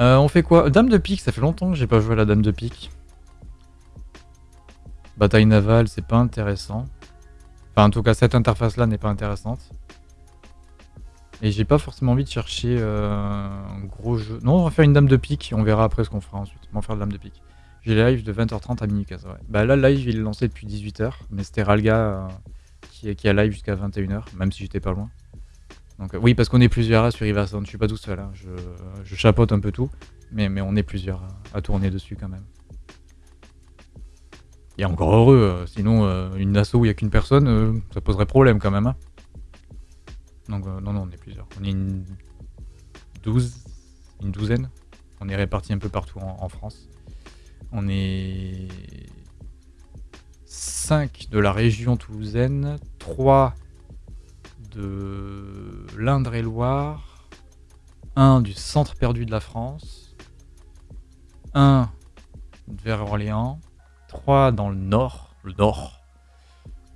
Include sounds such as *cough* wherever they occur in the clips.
Euh, on fait quoi? Dame de pique, ça fait longtemps que j'ai pas joué à la dame de pique. Bataille navale, c'est pas intéressant. Enfin, en tout cas, cette interface-là n'est pas intéressante. Et j'ai pas forcément envie de chercher euh, un gros jeu. Non, on va faire une dame de pique, on verra après ce qu'on fera ensuite. On va faire de dame de pique. J'ai live de 20h30 à 15 ouais. Bah là, live, il est lancé depuis 18h, mais c'était Ralga euh, qui, qui a live jusqu'à 21h, même si j'étais pas loin. Euh, oui, parce qu'on est plusieurs sur Riverstone, je suis pas tout seul, hein. je, chapeaute un peu tout, mais, on est plusieurs à, tourner dessus quand même. Et encore heureux, sinon une asso où il n'y a qu'une personne, ça poserait problème quand même. Hein. Donc, euh, non, non, on est plusieurs. On est une douze, une douzaine. On est répartis un peu partout en, France. On est 5 de la région toulousaine, 3 de l'Indre-et-Loire, 1 du centre perdu de la France, 1 vers Orléans, 3 dans le nord, le nord,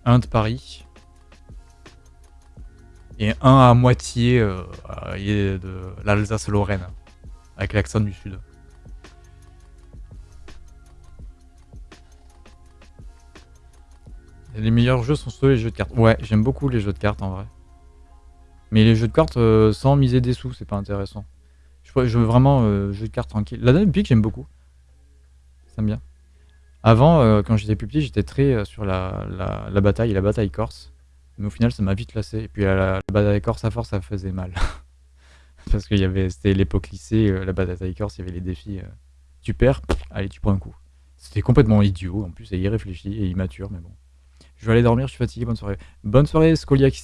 1 de Paris, et un à moitié euh, de l'Alsace-Lorraine, avec l'accent du sud. les meilleurs jeux sont ceux les jeux de cartes. Ouais, j'aime beaucoup les jeux de cartes en vrai. Mais les jeux de cartes euh, sans miser des sous, c'est pas intéressant. Je, veux vraiment euh, jeux de cartes tranquille. La Dame Pique, j'aime beaucoup. Ça me bien. Avant, quand j'étais plus petit, j'étais très sur la, la, bataille, la bataille corse. Mais au final, ça m'a vite lassé. Et puis la, bataille corse à force, ça faisait mal. *laughs* Parce que c'était l'époque lycée, euh, la bataille corse, il y avait les défis. Euh, tu perds, allez, tu prends un coup. C'était complètement idiot, en plus, et irréfléchi et immature, mais bon. Je vais aller dormir, je suis fatigué, bonne soirée. Bonne soirée, Scoliac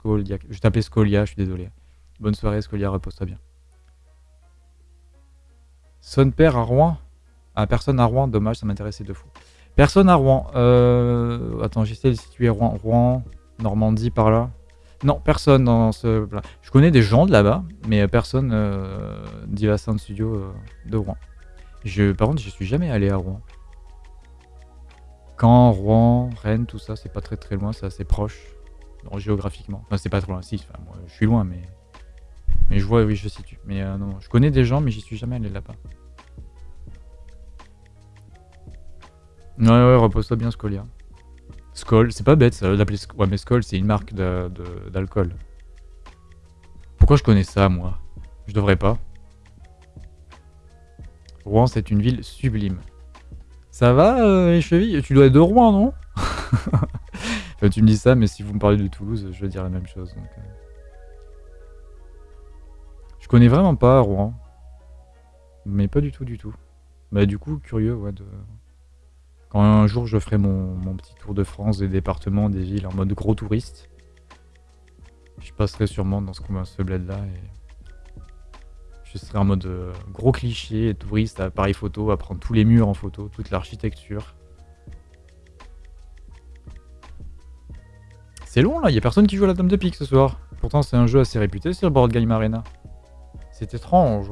6. Scoliac. Je tapais Scolia, je suis désolé. Bonne soirée, Scolia, repose-toi bien. Son père à Rouen? Ah, personne à Rouen, dommage, ça m'intéressait de fou. Personne à Rouen. Euh... Attends, j'essaie de situer Rouen. Rouen, Normandie, par là. Non, personne dans ce... Je connais des gens de là-bas, mais personne euh, d'Iva Sound Studio euh, de Rouen. Je, par contre, je suis jamais allé à Rouen. Caen, Rouen, Rennes, tout ça, c'est pas très très loin, c'est assez proche, géographiquement. Enfin, c'est pas trop loin, si, moi, je suis loin, mais... Mais je vois, oui, je situe. Mais euh, non, je connais des gens, mais j'y suis jamais allé là-bas. Ouais, ouais, repose-toi bien, Scolia. Skoll, c'est pas bête ça d'appeler Ouais, mais Skoll, c'est une marque d'alcool. Pourquoi je connais ça, moi? Je devrais pas. Rouen, c'est une ville sublime. Ça va, euh, les chevilles? Tu dois être de Rouen, non? *laughs* enfin, Tu me dis ça, mais si vous me parlez de Toulouse, je veux dire la même chose. Donc, euh. Je connais vraiment pas Rouen. Mais pas du tout, du tout. Bah du coup, curieux, ouais, de... Quand un jour je ferai mon, petit tour de France, des départements, des villes en mode gros touriste, je passerai sûrement dans ce, ce bled là et je serai en mode euh, gros cliché, touriste, appareil photo, à prendre tous les murs en photo, toute l'architecture. C'est long là, il a personne qui joue à la Dame de Pique ce soir. Pourtant c'est un jeu assez réputé sur Board Game Arena. C'est étrange.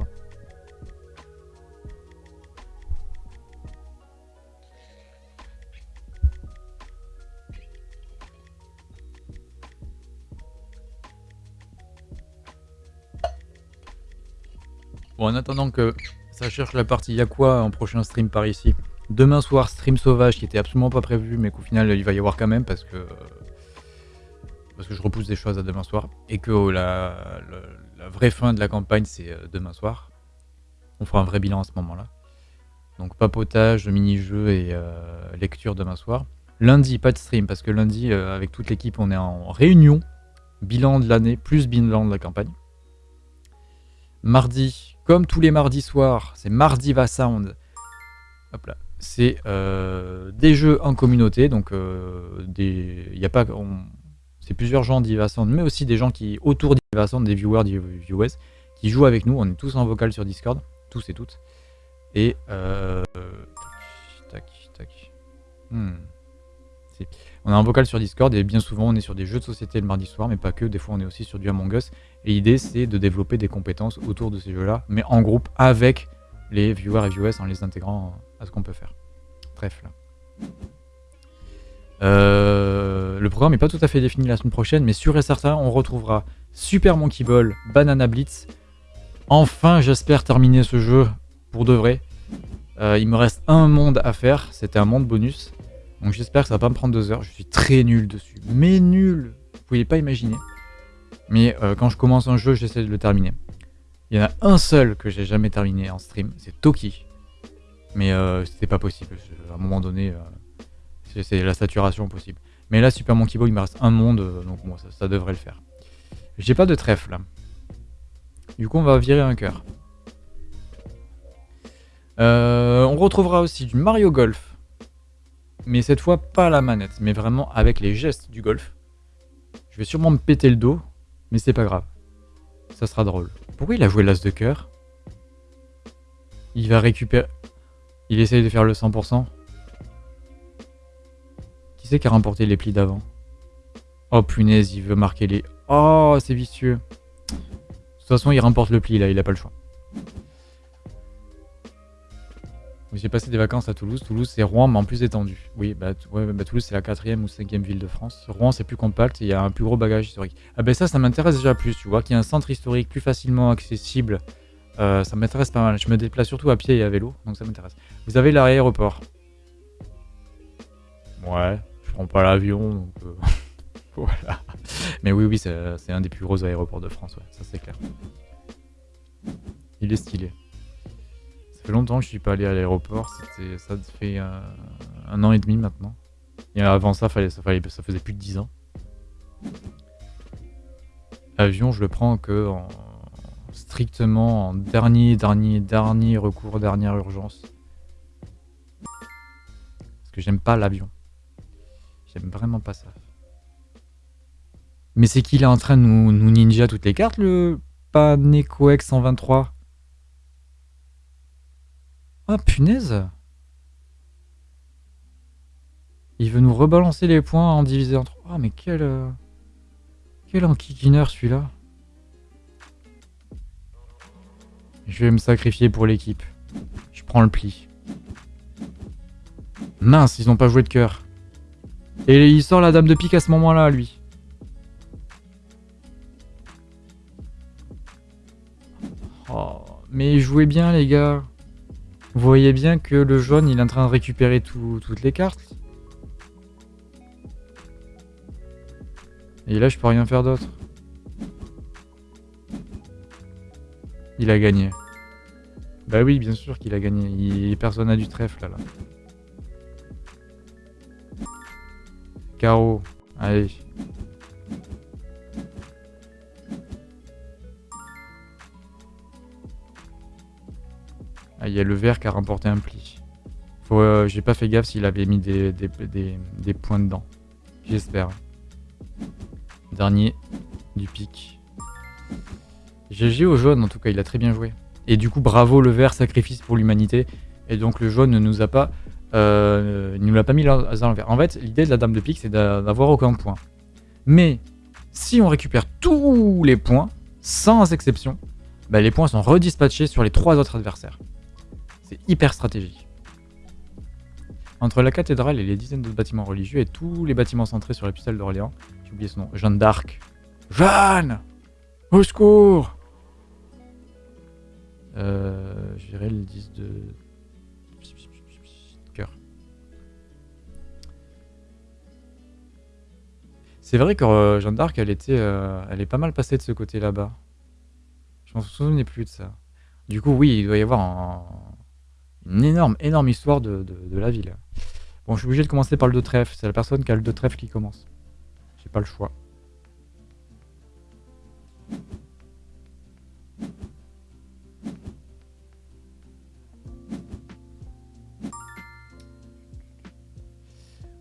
Bon, en attendant que ça cherche la partie y'a quoi en prochain stream par ici. Demain soir, stream sauvage qui était absolument pas prévu, mais qu'au final il va y avoir quand même parce que parce que je repousse des choses à demain soir et que la, vraie fin de la campagne c'est euh, demain soir. On fera un vrai bilan à ce moment-là. Donc papotage, mini-jeu et euh, lecture demain soir. Lundi, pas de stream parce que lundi, euh, avec toute l'équipe, on est en réunion. Bilan de l'année plus bilan de la campagne. Mardi, comme tous les mardis soirs, c'est Mardi Va Sound. Hop là. C'est des jeux en communauté, donc des, y a pas, c'est plusieurs gens d'Iva Sound, mais aussi des gens qui autour d'Iva Sound, des viewers, des viewers, qui jouent avec nous. On est tous en vocal sur Discord, tous et toutes. Et euh, tac, tac. Hmm. On a un vocal sur Discord et bien souvent on est sur des jeux de société le mardi soir, mais pas que, des fois on est aussi sur du Among Us. Et l'idée c'est de développer des compétences autour de ces jeux-là, mais en groupe avec les viewers et viewers en les intégrant à ce qu'on peut faire. Bref là. Euh, le programme n'est pas tout à fait défini la semaine prochaine, mais sûr et certain, on retrouvera Super Monkey Ball, Banana Blitz, Enfin, j'espère terminer ce jeu pour de vrai. Euh, il me reste un monde à faire. C'était un monde bonus. Donc j'espère que ça va pas me prendre deux heures. Je suis très nul dessus. Mais nul Vous pouvez pas imaginer. Mais euh, quand je commence un jeu, j'essaie de le terminer. Il y en a un seul que j'ai jamais terminé en stream. C'est Toki. Mais c'était pas possible. À un moment donné, c'est la saturation possible. Mais là, Super Monkey il me reste un monde. donc bon, ça, devrait le faire. J'ai pas de trèfle. Du coup, on va virer un cœur. Euh, on retrouvera aussi du Mario Golf. Mais cette fois, pas la manette, mais vraiment avec les gestes du golf. Je vais sûrement me péter le dos, mais c'est pas grave. Ça sera drôle. Pourquoi il a joué l'as de cœur? Il va récupérer... Il essaye de faire le 100%. Qui c'est qui a remporté les plis d'avant? Oh punaise, il veut marquer les... Oh, c'est vicieux. De toute façon, il remporte le pli là, il a pas le choix. J'ai passé des vacances à Toulouse. Toulouse, c'est Rouen, mais en plus étendu. Oui, bah, bah Toulouse, c'est la quatrième ou cinquième ville de France. Rouen, c'est plus compact et il y a un plus gros bagage historique. Ah ben ça, ça m'intéresse déjà plus, tu vois, qu'il y a un centre historique plus facilement accessible. Euh, ça m'intéresse pas mal. Je me déplace surtout à pied et à vélo, donc ça m'intéresse. Vous avez l'aéroport? Ouais, prends pas l'avion, donc euh, *laughs* voilà. Mais oui, oui, c'est un des plus gros aéroports de France, ça c'est clair. Il est stylé fait longtemps que je suis pas allé à l'aéroport. Ça fait euh, un an et demi maintenant. Et avant ça, ça, ça faisait plus de 10 ans. L'avion, je le prends que en, strictement en dernier, dernier, dernier recours, dernière urgence. Parce que j'aime pas l'avion. J'aime vraiment pas ça. Mais c'est qu'il est en train de nous, ninja toutes les cartes, le Panecoex 123 Oh punaise Il veut nous rebalancer les points en diviser en trois. Ah mais quel... Euh... Quel enquiquineur celui-là Je vais me sacrifier pour l'équipe. Je prends le pli. Mince, ils n'ont pas joué de cœur. Et il sort la dame de pique à ce moment-là, lui. Oh, mais jouez bien, les gars. Vous voyez bien que le jaune, il est en train de récupérer toutes les cartes. Et là, je peux rien faire d'autre. Il a gagné. Bah oui, bien sûr qu'il a gagné. Il... Personne n'a du trèfle, là. là. Carreau. Allez. Ah, il y a le vert qui a remporté un pli. Euh, j'ai pas fait gaffe s'il avait mis des, des, points dedans. J'espère. Dernier du pic. GG au jaune, en tout cas, il a très bien joué. Et du coup, bravo le vert, sacrifice pour l'humanité. Et donc le jaune ne nous a pas... Euh, il nous l'a pas mis dans le vert. En fait, l'idée de la dame de pique, c'est d'avoir aucun point. Mais, si on récupère tous les points, sans exception, bah, les points sont redispatchés sur les trois autres adversaires. C'est hyper stratégique. Entre la cathédrale et les dizaines d'autres bâtiments religieux et tous les bâtiments centrés sur pistole d'Orléans, j'ai oublié son nom, Jeanne d'Arc. Jeanne Au secours euh, Je dirais le 10 de... C'est vrai que euh, Jeanne d'Arc, elle était, euh, elle est pas mal passée de ce côté là-bas. Je m'en souvenais plus de ça. Du coup, oui, il doit y avoir un, une énorme, énorme histoire de, la ville. Bon, je suis obligé de commencer par le de trèfle. C'est la personne qui a le de trèfle qui commence. J'ai pas le choix.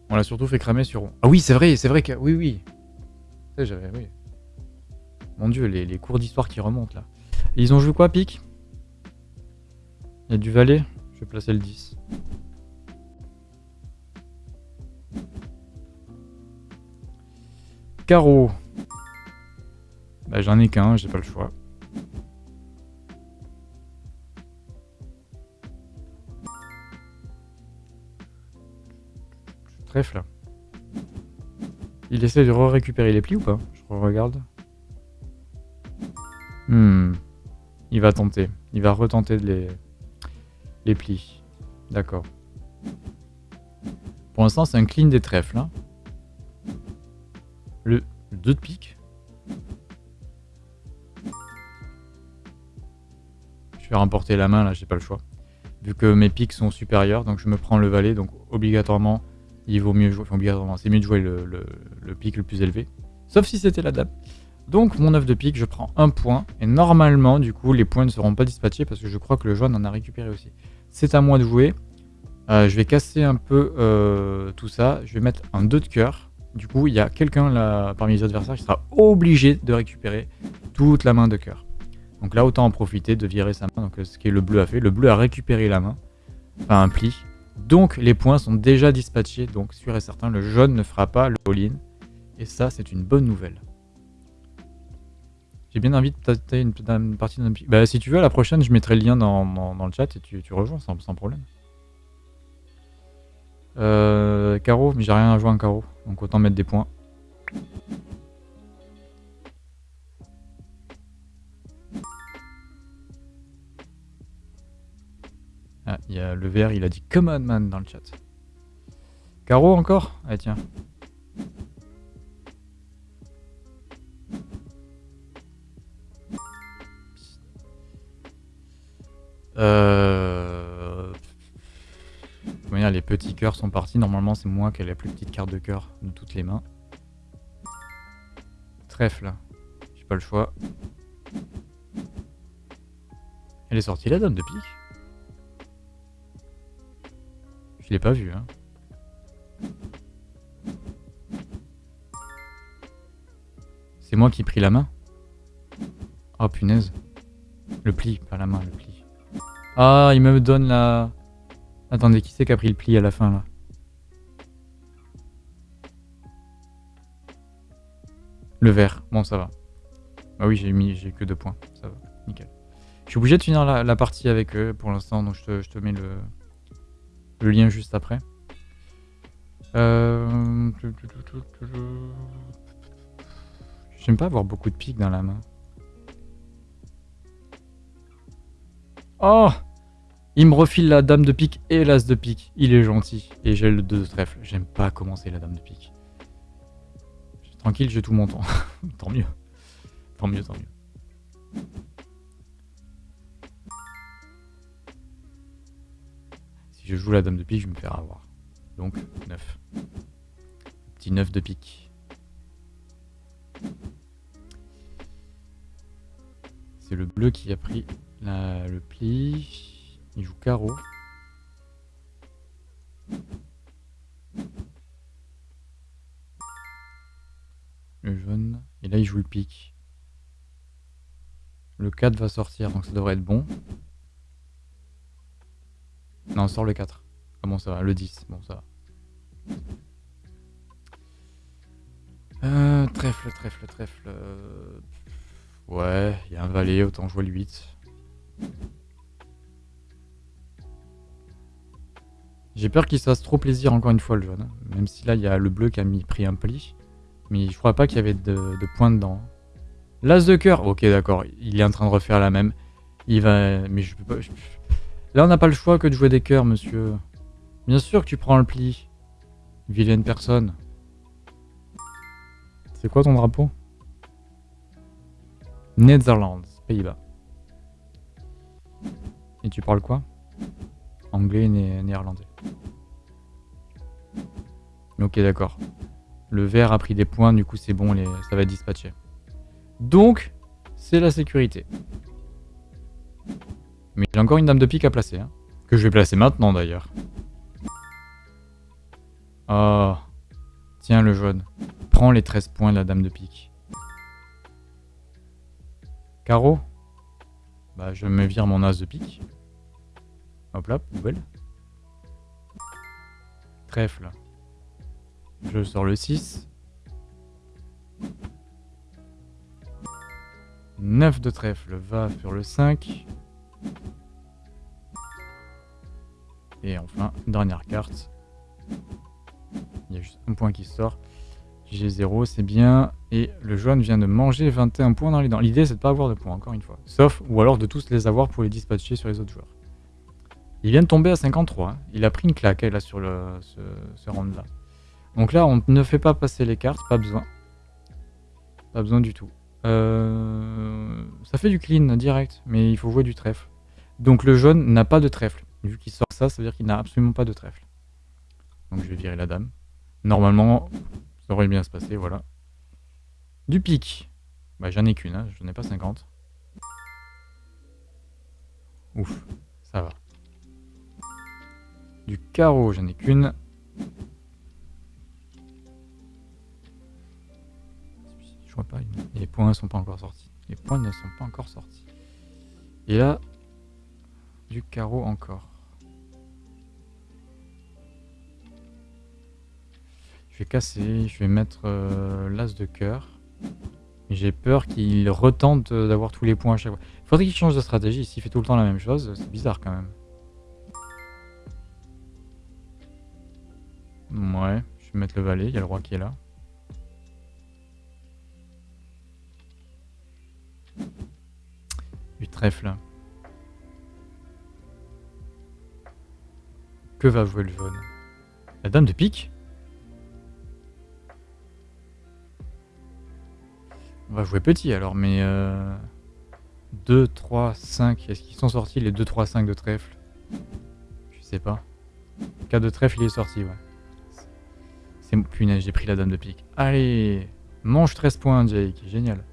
On l'a surtout fait cramer sur... Ah oui, c'est vrai, c'est vrai que... Oui, oui. Oui. Mon dieu, les, les cours d'histoire qui remontent, là. ils ont joué quoi, Pic? Il y a du valet je vais placer le 10. Carreau. Bah, j'en ai qu'un, j'ai pas le choix. Il essaie de récupérer les plis ou pas? Je regarde. Hmm. Il va tenter. Il va retenter les plis. D'accord. Pour l'instant, c'est un clean des trèfles. Hein. Le 2 de pique. Je vais remporter la main, là, j'ai pas le choix. Vu que mes piques sont supérieurs, donc je me prends le valet, donc obligatoirement, il vaut mieux jouer, enfin c'est mieux de jouer le, pique le plus élevé. Sauf si c'était la dame. Donc mon 9 de pique, je prends un point, et normalement, du coup, les points ne seront pas dispatchés, parce que je crois que le jaune en a récupéré aussi. C'est à moi de jouer. Euh, je vais casser un peu euh, tout ça, je vais mettre un 2 de cœur. Du coup, il y a quelqu'un parmi les adversaires qui sera obligé de récupérer toute la main de cœur. Donc là, autant en profiter de virer sa main. Donc ce qui est le bleu a fait. Le bleu a récupéré la main. Enfin, un pli. Donc les points sont déjà dispatchés. Donc sûr et certain, le jaune ne fera pas le all-in. Et ça, c'est une bonne nouvelle. J'ai bien envie de tâter une, partie d'un Bah si tu veux, la prochaine, je mettrai le lien dans, le chat et tu, rejoins sans, sans problème. Euh, carreau, mais j'ai rien à jouer en carreau. Donc autant mettre des points. Ah, il y a le vert, il a dit Come on man dans le chat. Caro encore? Ah tiens. Euh... Les petits cœurs sont partis. Normalement, c'est moi qui ai la plus petite carte de cœur de toutes les mains. Trèfle. J'ai pas le choix. Elle est sortie la dame de pique. Je l'ai pas vu, hein. C'est moi qui ai pris la main Oh punaise. Le pli, pas la main, le pli. Ah, il me donne la... Attendez, qui c'est qui a pris le pli à la fin, là? Le vert. Bon, ça va. Ah oui, j'ai mis, j'ai que deux points. Ça va, nickel. Je suis obligé de finir la, partie avec eux pour l'instant, donc je te mets le, le lien juste après. Euh... J'aime pas avoir beaucoup de piques dans la main. Oh Il me refile la dame de pique et l'as de pique. Il est gentil. Et j'ai le 2 de trèfle. J'aime pas commencer la dame de pique. Tranquille, j'ai tout mon temps. *laughs* tant mieux. Tant mieux, tant mieux. Je joue la dame de pique, je me faire avoir. Donc 9. Petit 9 de pique. C'est le bleu qui a pris le pli. Il joue carreau. Le jaune. Et là, il joue le pique. Le 4 va sortir, donc ça devrait être bon. Non, on sort le 4. Ah bon, ça va? Le 10. Bon, ça va. Euh, trèfle, trèfle, trèfle. Ouais, il y a un valet, autant jouer le 8. J'ai peur qu'il se fasse trop plaisir encore une fois le jaune. Même si là il y a le bleu qui a mis, pris un pli. Mais je crois pas qu'il y avait de, points dedans. L'as de cœur, ok d'accord, il est en train de refaire la même. Il va... Mais je peux pas... Là, on n'a pas le choix que de jouer des cœurs, monsieur. Bien sûr que tu prends le pli. Vilaine personne. C'est quoi ton drapeau? Netherlands, Pays-Bas. Et tu parles quoi? Anglais et néerlandais. Ok, d'accord. Le vert a pris des points, du coup c'est bon, ça va être dispatché. Donc, c'est la sécurité. Mais j'ai encore une dame de pique à placer. Hein. Que je vais placer maintenant d'ailleurs. Oh. Tiens le jaune. Prends les 13 points de la dame de pique. Carreau Bah je me vire mon as de pique. Hop là, poubelle. Trèfle. Je sors le 6. 9 de trèfle va sur le 5. Et enfin, dernière carte. Il y a juste un point qui sort. J'ai 0, c'est bien. Et le jaune vient de manger 21 points dans les dents. L'idée, c'est de pas avoir de points, encore une fois. Sauf, ou alors de tous les avoir pour les dispatcher sur les autres joueurs. Il vient de tomber à 53. Hein. Il a pris une claque, là, sur ce, ce round-là. Donc là, on ne fait pas passer les cartes, pas besoin. Pas besoin du tout. Euh, ça fait du clean direct, mais il faut jouer du trèfle. Donc le jaune n'a pas de trèfle. Vu qu'il sort ça, ça veut dire qu'il n'a absolument pas de trèfle. Donc je vais virer la dame. Normalement, ça aurait bien se passer, voilà. Du pic. Bah j'en ai qu'une, hein, j'en ai pas 50. Ouf, ça va. Du carreau, j'en ai qu'une. Je vois pas, les points ne sont pas encore sortis. Les points ne sont pas encore sortis. Et là, du carreau encore. Je vais casser, je vais mettre euh, l'as de cœur. J'ai peur qu'il retente d'avoir tous les points à chaque fois. Il faudrait qu'il change de stratégie. S'il fait tout le temps la même chose, c'est bizarre quand même. Ouais, je vais mettre le valet, il y a le roi qui est là. Du trèfle. Que va jouer le jaune La dame de pique On va jouer petit alors, mais... Euh, 2, 3, 5... Est-ce qu'ils sont sortis les 2, 3, 5 de trèfle? Je sais pas. Cas de trèfle, il est sorti, ouais. C'est punaise, j'ai pris la dame de pique. Allez Mange 13 points, Jake. Génial.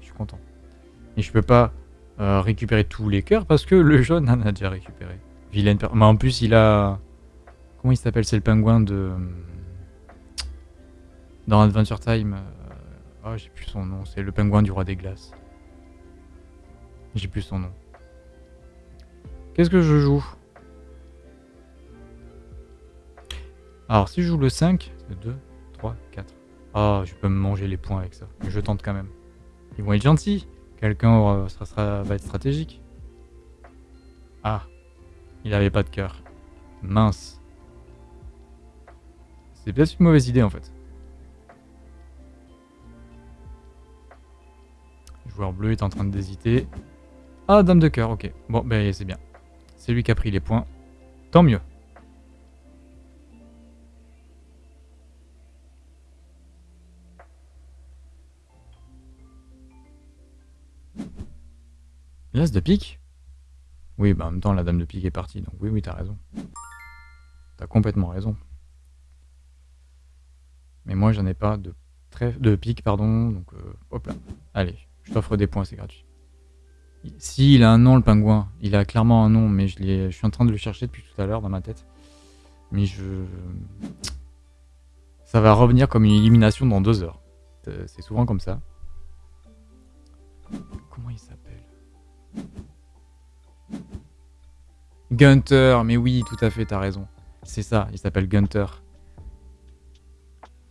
Je suis content. Et je peux pas euh, récupérer tous les cœurs parce que le jaune en a déjà récupéré. Vilaine Mais en plus, il a... Il s'appelle C'est le pingouin de... Dans Adventure Time. Oh, j'ai plus son nom. C'est le pingouin du roi des glaces. J'ai plus son nom. Qu'est-ce que je joue? Alors, si je joue le 5, c'est 2, 3, 4. Ah, je peux me manger les points avec ça. Je tente quand même. Ils vont être gentils. Quelqu'un va être stratégique. Ah, il avait pas de cœur. Mince. C'est peut-être une mauvaise idée en fait. Le joueur bleu est en train d'hésiter. Ah, dame de cœur, ok. Bon, ben c'est bien. C'est lui qui a pris les points. Tant mieux. L'as de pique? Oui, bah en même temps, la dame de pique est partie, donc oui, oui, t'as raison. T'as complètement raison. Mais moi, j'en ai pas de, de pique, pardon, donc euh, hop là. Allez, je t'offre des points, c'est gratuit. Si, il a un nom, le pingouin. Il a clairement un nom, mais je, je suis en train de le chercher depuis tout à l'heure dans ma tête. Mais je... Ça va revenir comme une élimination dans deux heures. C'est souvent comme ça. Comment il s'appelle? Gunter, mais oui, tout à fait, t'as raison. C'est ça, il s'appelle Gunter.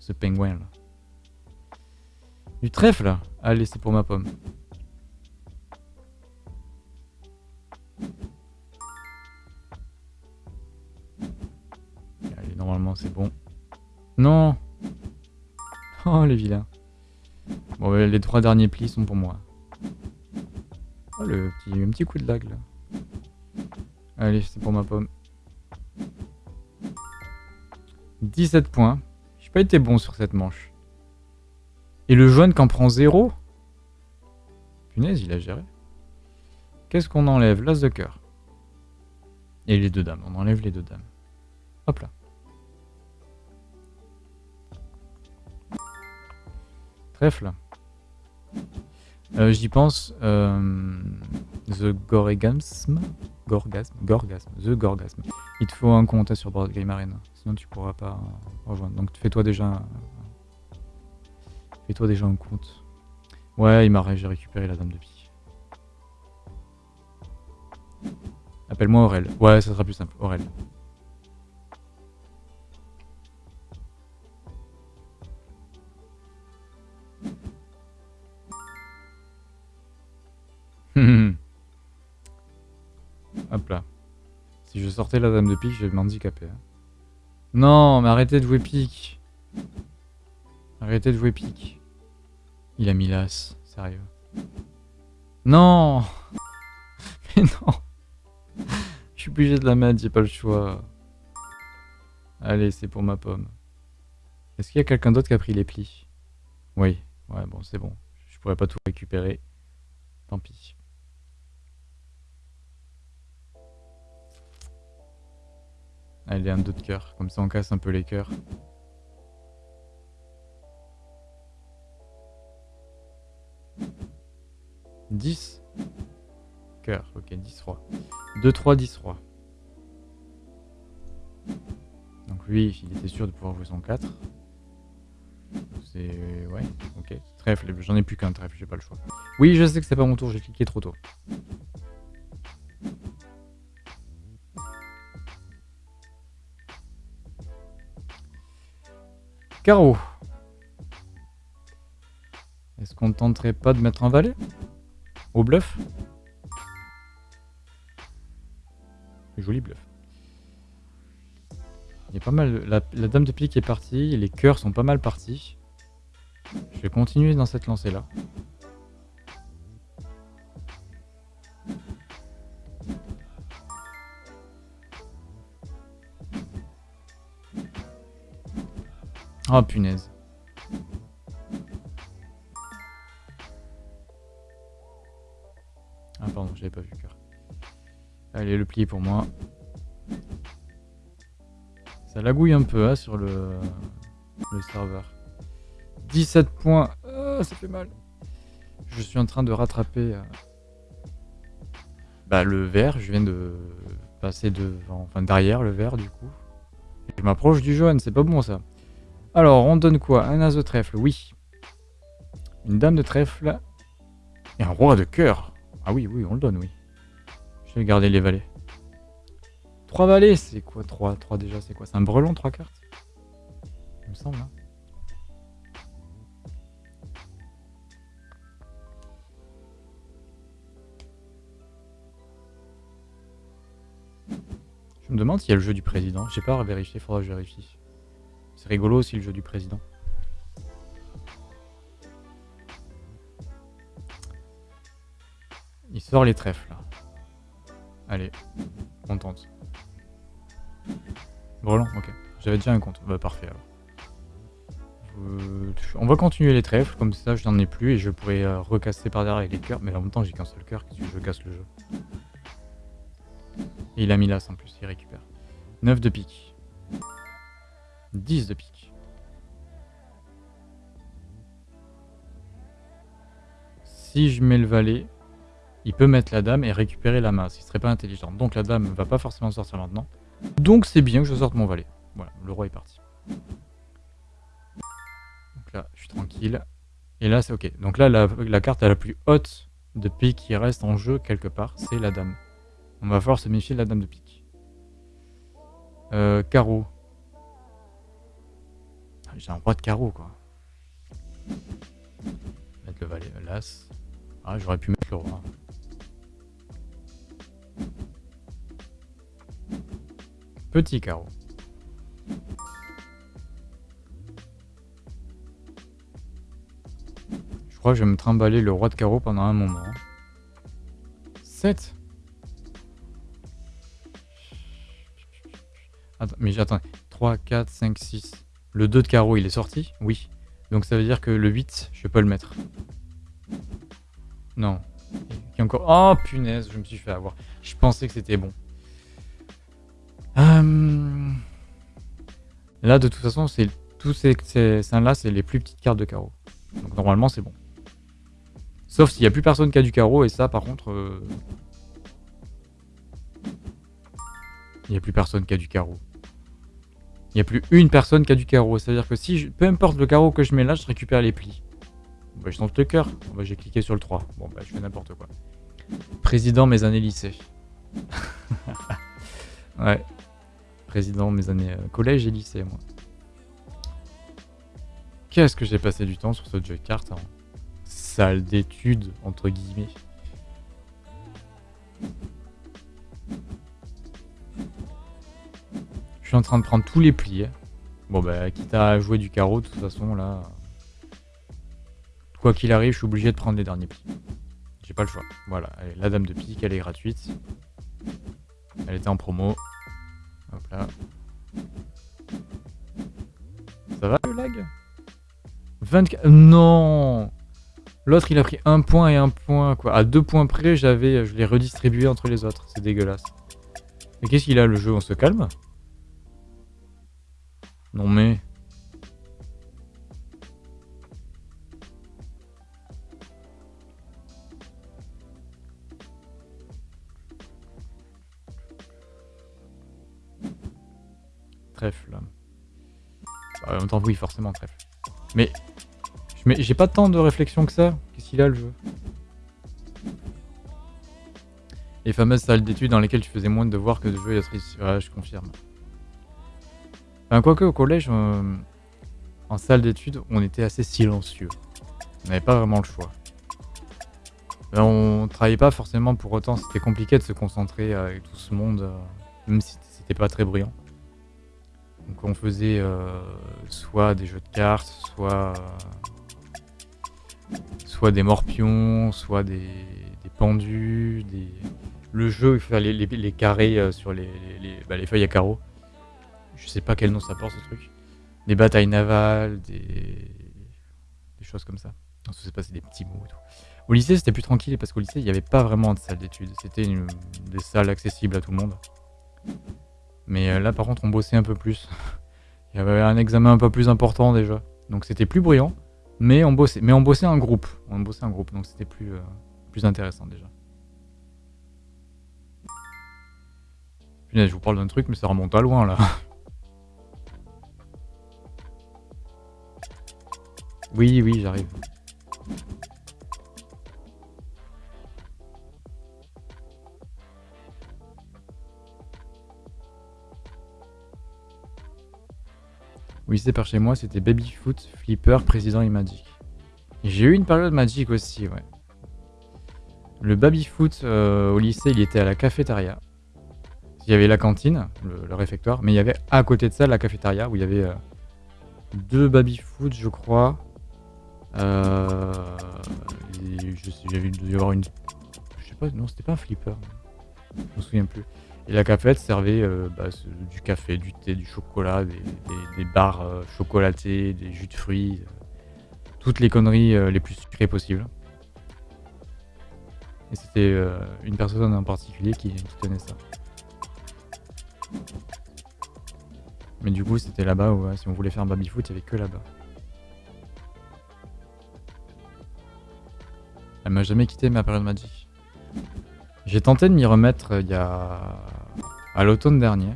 Ce pingouin là. Du trèfle Allez, c'est pour ma pomme. Allez, normalement c'est bon. Non Oh, les vilains. Bon, les trois derniers plis sont pour moi. Oh, le petit, un petit coup de lag là. Allez, c'est pour ma pomme. 17 points. Été bon sur cette manche. Et le jaune qui en prend 0 Punaise, il a géré. Qu'est-ce qu'on enlève? L'as de cœur. Et les deux dames. On enlève les deux dames. Hop là. Trèfle. Euh, j'y pense. Euh, the Goregasm. Gorgasme. Gorgasme. The Gorgasme. Il te faut un compte sur Board Game Arena. Sinon tu pourras pas rejoindre. Donc fais-toi déjà. Fais-toi déjà un compte. Ouais, il m'a j'ai récupéré la dame de pique. Appelle-moi Aurel. Ouais, ça sera plus simple. Aurel. *laughs* Hop là. Si je sortais la dame de pique, je vais m'handicaper. Hein. Non, mais arrêtez de jouer pique. Arrêtez de jouer pique. Il a mis l'as, sérieux. Non *laughs* Mais non Je suis obligé de la mettre, j'ai pas le choix. Allez, c'est pour ma pomme. Est-ce qu'il y a quelqu'un d'autre qui a pris les plis? Oui. Ouais, bon, c'est bon. Je pourrais pas tout récupérer. Tant pis. Allez, un deux de cœur. Comme ça, on casse un peu les cœurs. « 10 Cœur, ok, 10 rois. 2, 3, 10 rois. Donc lui, il était sûr de pouvoir jouer son 4. C'est... ouais, ok. Trèfle, j'en ai plus qu'un trèfle, j'ai pas le choix. Oui, je sais que c'est pas mon tour, j'ai cliqué trop tôt. Carreau. Est-ce qu'on tenterait pas de mettre un valet Au bluff? Joli bluff. La, la dame de pique est partie, les cœurs sont pas mal partis. Je vais continuer dans cette lancée-là. Oh punaise. Ah pardon, j'avais pas vu le cœur. Allez, le pli pour moi. Ça lagouille un peu hein, sur le, le serveur. 17 points. Ah, ça fait mal. Je suis en train de rattraper euh, bah, le vert. Je viens de passer devant, enfin derrière le vert du coup. Je m'approche du jaune, c'est pas bon ça. Alors, on donne quoi? Un as de trèfle, oui. Une dame de trèfle. Et un roi de cœur. Ah oui, oui, on le donne, oui. Je vais garder les valets. Trois valets, c'est quoi? 3 3 déjà, c'est quoi? C'est un brelon, trois cartes? Il me semble, hein Je me demande s'il y a le jeu du président. J'ai pas à vérifier, faudra que je vérifie. Rigolo aussi le jeu du président. Il sort les trèfles là. Allez, on tente. Brelan, ok. J'avais déjà un compte. Bah parfait alors. On va continuer les trèfles, comme ça je n'en ai plus et je pourrais euh, recasser par derrière avec les cœurs. Mais en même temps j'ai qu'un seul cœur, je casse le jeu? Et il a mis l'as en plus, il récupère. 9 de pique. 10 de pique. Si je mets le valet, il peut mettre la dame et récupérer la masse. Il serait pas intelligent. Donc la dame va pas forcément sortir maintenant. Donc c'est bien que je sorte mon valet. Voilà, le roi est parti. Donc là, je suis tranquille. Et là, c'est ok. Donc là, la, carte la plus haute de pique qui reste en jeu quelque part, c'est la dame. On va falloir se méfier de la dame de pique. Euh, carreau. J'ai un roi de carreau, quoi. Mettre le valet, l'as. Ah, j'aurais pu mettre le roi. Petit carreau. Je crois que je vais me trimballer le roi de carreau pendant un moment. 7 Attends, mais j'attends. 3, 4, 5, 6. Le 2 de carreau, il est sorti Oui. Donc ça veut dire que le 8, je peux le mettre. Non. Encore... Oh punaise, je me suis fait avoir. Je pensais que c'était bon. Euh, là, de toute façon, c'est tous ces, ces là c'est les plus petites cartes de carreau. Donc normalement, c'est bon. Sauf s'il n'y a plus personne qui a du carreau, et ça, par contre... Euh, il n'y a plus personne qui a du carreau. Il n'y a plus une personne qui a du carreau. C'est-à-dire que si, je... peu importe le carreau que je mets là, je récupère les plis. Bah, je tente le cœur. Bah, J'ai cliqué sur le 3. Bon, bah, je fais n'importe quoi. Président mes années lycée. *laughs* ouais président mes années euh, collège et lycée, moi. Qu'est-ce que j'ai passé du temps sur ce jeu de cartes en salle d'études, entre guillemets. Je suis en train de prendre tous les plis. Bon bah, quitte à jouer du carreau, de toute façon, là, quoi qu'il arrive, je suis obligé de prendre les derniers plis. J'ai pas le choix. Voilà, la dame de pique, elle est gratuite. Elle était en promo. Hop là. Ça va le lag? 24... Non L'autre, il a pris un point et un point, quoi. À deux points près, j'avais, je l'ai redistribué entre les autres. C'est dégueulasse. Mais qu'est-ce qu'il a, le jeu? On se calme? Non mais... Trèfle. Bah, en même temps, oui, forcément, trèfle. Mais j'ai pas tant de réflexion que ça. Qu'est-ce qu'il a le jeu? Les fameuses salles d'études dans lesquelles tu faisais moins de devoirs que de jeux et Ouais, je confirme. Quoique au collège, euh, en salle d'études, on était assez silencieux. On n'avait pas vraiment le choix. on travaillait pas forcément pour autant, c'était compliqué de se concentrer avec tout ce monde, euh, même si c'était pas très brillant. Donc on faisait euh, soit des jeux de cartes, soit des morpions, soit des, pendus, le jeu, il les, carrés euh, sur les, bah, les, feuilles à carreaux. Je sais pas quel nom ça porte ce truc. Des batailles navales, des, des choses comme ça. Non, sais pas, des petits mots et tout. Au lycée, c'était plus tranquille parce qu'au lycée, il n'y avait pas vraiment de salle d'études. C'était des salles accessibles à tout le monde. Mais euh, là, par contre, on bossait un peu plus. *laughs* il y avait un examen un peu plus important déjà. Donc c'était plus bruyant. Mais on bossait, mais on bossait en groupe. On bossait en groupe, donc c'était plus, euh, plus intéressant déjà. Punaise, je vous parle d'un truc, mais ça remonte à loin là. *laughs* Oui, oui, j'arrive. Oui, c'est par chez moi, c'était Babyfoot, Flipper, Président et Magic. J'ai eu une période Magic aussi, ouais. Le Babyfoot euh, au lycée, il était à la cafétéria. Il y avait la cantine, le, réfectoire, mais il y avait à côté de ça la cafétéria où il y avait euh, deux Babyfoot, je crois. Euh, je sais, j'avais dû avoir une. Je sais pas, non, c'était pas un flipper. Je me souviens plus. Et la cafette servait euh, bah, du café, du thé, du chocolat, des, des, barres euh, des jus de fruits, euh, toutes les conneries les plus sucrées possibles. Et c'était une personne en particulier qui, tenait ça. Mais du coup, c'était là-bas où si on voulait faire un baby-foot, il n'y avait que là-bas. Elle m'a jamais quitté ma période magique. J'ai tenté de m'y remettre il y a à l'automne dernier.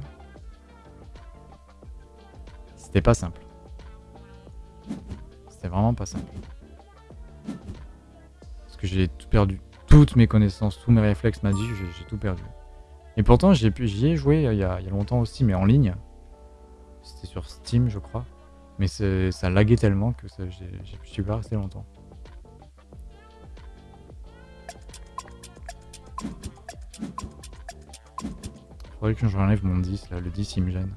C'était pas simple. C'était vraiment pas simple. Parce que j'ai tout perdu. Toutes mes connaissances, tous mes réflexes magiques, j'ai tout perdu. Et pourtant, j'y ai joué il y, a, il y, a, longtemps aussi, mais en ligne. C'était sur Steam, je crois. Mais ça laguait tellement que je suis pas resté longtemps. Faudrait que j'enlève mon 10 là, le 10 il me gêne.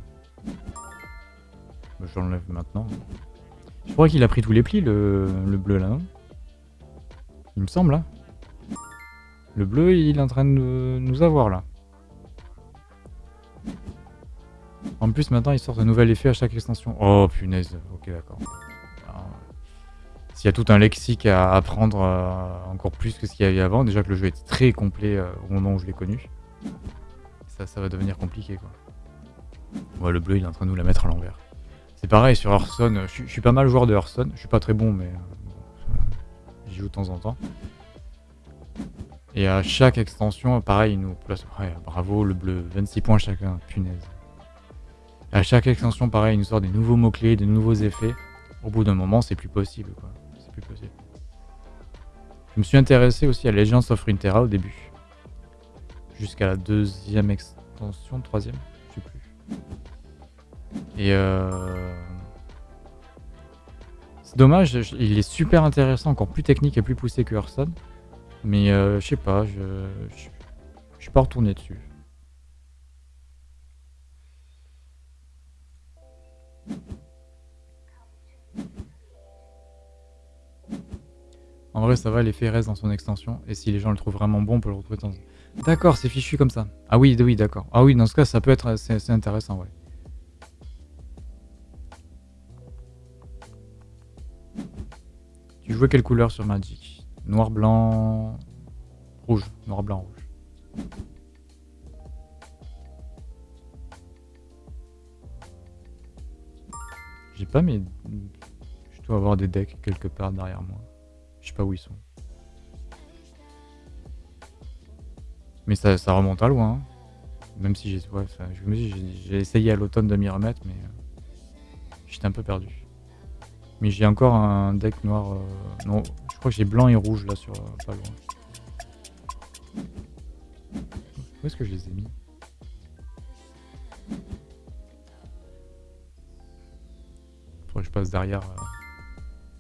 Bah, je l'enlève maintenant. Je crois qu'il a pris tous les plis le, bleu là, non? Il me semble là. Le bleu il est en train de nous avoir là. En plus maintenant il sort un nouvel effet à chaque extension. Oh punaise, ok d'accord. S'il y a tout un lexique à apprendre euh, encore plus que ce qu'il y avait avant, déjà que le jeu était très complet euh, au moment où je l'ai connu ça, va devenir compliqué quoi. Ouais, le bleu il est en train de nous la mettre à l'envers. C'est pareil sur Hearthstone, je, suis pas mal joueur de Hearthstone, je suis pas très bon mais euh, j'y joue de temps en temps. Et à chaque extension, pareil, il nous place. Ouais, bravo, le bleu, 26 points chacun, punaise. À chaque extension, pareil, il nous sort des nouveaux mots-clés, des nouveaux effets. Au bout d'un moment, c'est plus possible, quoi. C'est plus possible. Je me suis intéressé aussi à Legends of Runeterra au début jusqu'à la deuxième extension, troisième, je sais plus. Et euh... c'est dommage, il est super intéressant, encore plus technique et plus poussé que Hearthstone. Mais euh, je sais pas, je, je, je suis pas retourné dessus. Ouais, ça va, l'effet reste dans son extension. Et si les gens le trouvent vraiment bon, on peut le retrouver dans... D'accord, c'est fichu comme ça. Ah oui, oui, d'accord. Ah oui, dans ce cas, ça peut être... C'est intéressant, ouais. Tu jouais quelle couleur sur Magic? Noir, blanc... Rouge. Noir, blanc, rouge. J'ai pas mes... Je dois avoir des decks quelque part derrière moi. Je sais pas où ils sont. Mais ça, remonte à loin. Hein. Même si j'ai j'ai essayé à l'automne de m'y remettre, mais euh, j'étais un peu perdu. Mais j'ai encore un deck noir. Euh, non, je crois que j'ai blanc et rouge là sur euh, pas loin. Où est-ce que je les ai mis? Faudrait que je passe derrière,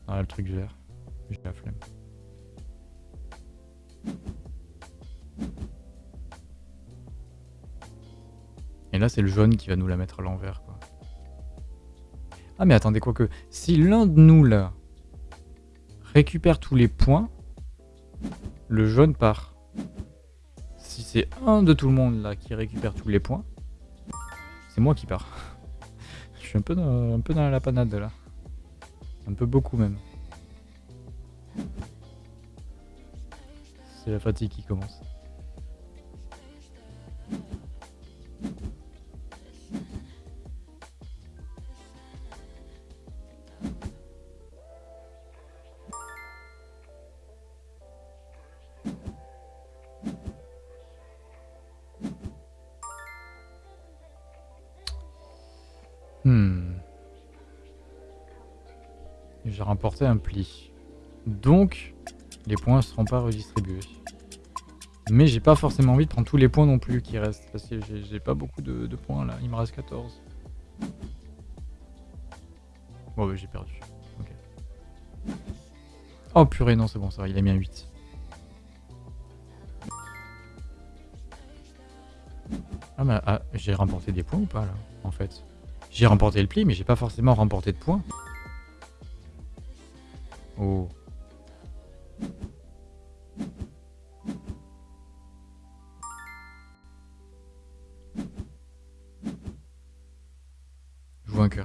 derrière le truc vert. J'ai la flemme. C'est le jaune qui va nous la mettre à l'envers. Ah, mais attendez, quoique, si l'un de nous, là, récupère tous les points, le jaune part. Si c'est un de tout le monde, là, qui récupère tous les points, c'est moi qui pars. *laughs* Je suis un peu dans, un peu dans la panade, là. Un peu beaucoup, même. C'est la fatigue qui commence. Un pli. Donc, les points ne seront pas redistribués. Mais j'ai pas forcément envie de prendre tous les points non plus qui restent. Parce que j'ai pas beaucoup de, points là. Il me reste 14. Bon, bah, j'ai perdu. Oh purée, non, c'est bon, ça va. Il a mis un 8. Ah, mais ah, j'ai remporté des points ou pas là En fait? J'ai remporté le pli, mais j'ai pas forcément remporté de points. Oh. Je.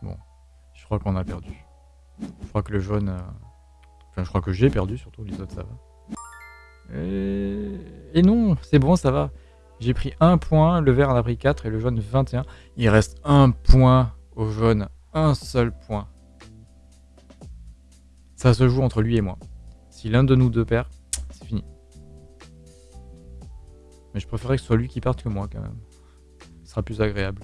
Bon. Je crois qu'on a perdu. Je crois que le jaune... Euh, enfin, je crois que j'ai perdu, surtout. Les autres, ça va. Et, et non, c'est bon, ça va. J'ai pris un point, le vert en a pris 4 et le jaune 21. Il reste un point au jaune, un seul point. Ça se joue entre lui et moi. Si l'un de nous deux perd, c'est fini. Mais je préférerais que ce soit lui qui parte que moi quand même. Ce sera plus agréable.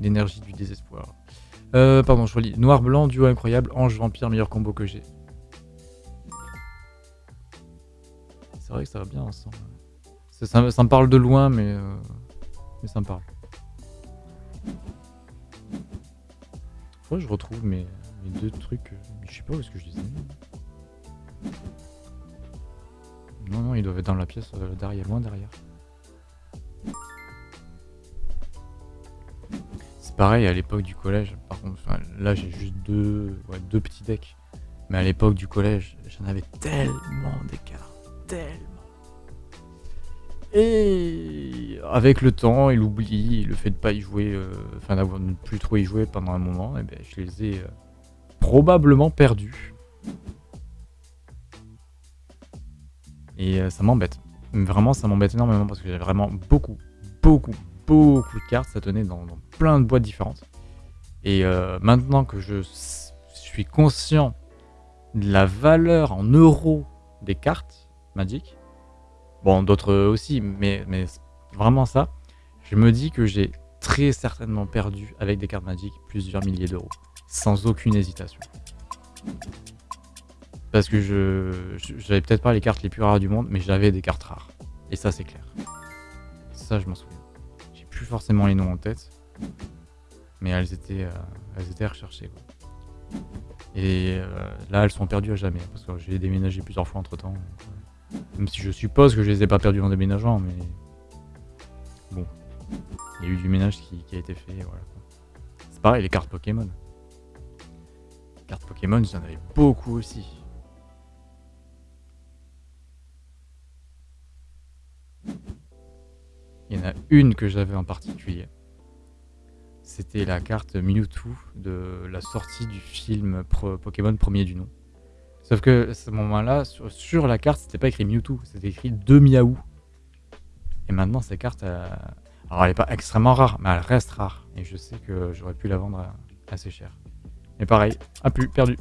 L'énergie du désespoir. Euh, pardon, je relis. Noir-blanc, duo incroyable, ange-vampire, meilleur combo que j'ai. C'est vrai que ça va bien ensemble. Ça, me parle de loin, mais, euh, mais ça me parle. Je retrouve mes, deux trucs. Euh, je sais pas où est-ce que je les ai mis. Non, non, ils doivent être dans la pièce euh, derrière, loin derrière. C'est pareil à l'époque du collège. Par contre, là j'ai juste deux, deux petits decks. Mais à l'époque du collège, j'en avais tellement d'écart. Tellement. Et avec le temps et l'oubli, le fait de pas y jouer, euh, enfin d'avoir ne plus trop y jouer pendant un moment, et ben, je les ai euh, probablement perdus. Et euh, ça m'embête. Vraiment, ça m'embête énormément parce que j'avais vraiment beaucoup, beaucoup, beaucoup de cartes. Ça tenait dans, plein de boîtes différentes. Et maintenant que je suis conscient de la valeur en euros des cartes Magic, Bon, d'autres aussi, mais, vraiment ça, je me dis que j'ai très certainement perdu avec des cartes Magic plusieurs milliers d'euros, sans aucune hésitation. Parce que je j'avais peut-être pas les cartes les plus rares du monde, mais j'avais des cartes rares. Et ça, c'est clair. Ça, je m'en souviens. J'ai plus forcément les noms en tête, mais elles étaient, euh, elles étaient recherchées. Et euh, là, elles sont perdues à jamais, parce que j'ai déménagé plusieurs fois entre temps. Même si je suppose que je les ai pas perdus en déménageant, mais... Bon. Il y a eu du ménage qui, a été fait, voilà. pareil, les cartes Pokémon. Les cartes Pokémon, j'en avais beaucoup aussi. Il y en a une que j'avais en particulier. C'était la carte Mewtwo de la sortie du film Pokémon premier du nom. Sauf que à ce moment-là, sur, la carte, c'était pas écrit Mewtwo, c'était écrit 2 Miaou. Et maintenant, cette carte, alors elle est pas extrêmement rare, mais elle reste rare. Et je sais que j'aurais pu la vendre assez cher. Mais pareil, a plus, perdu.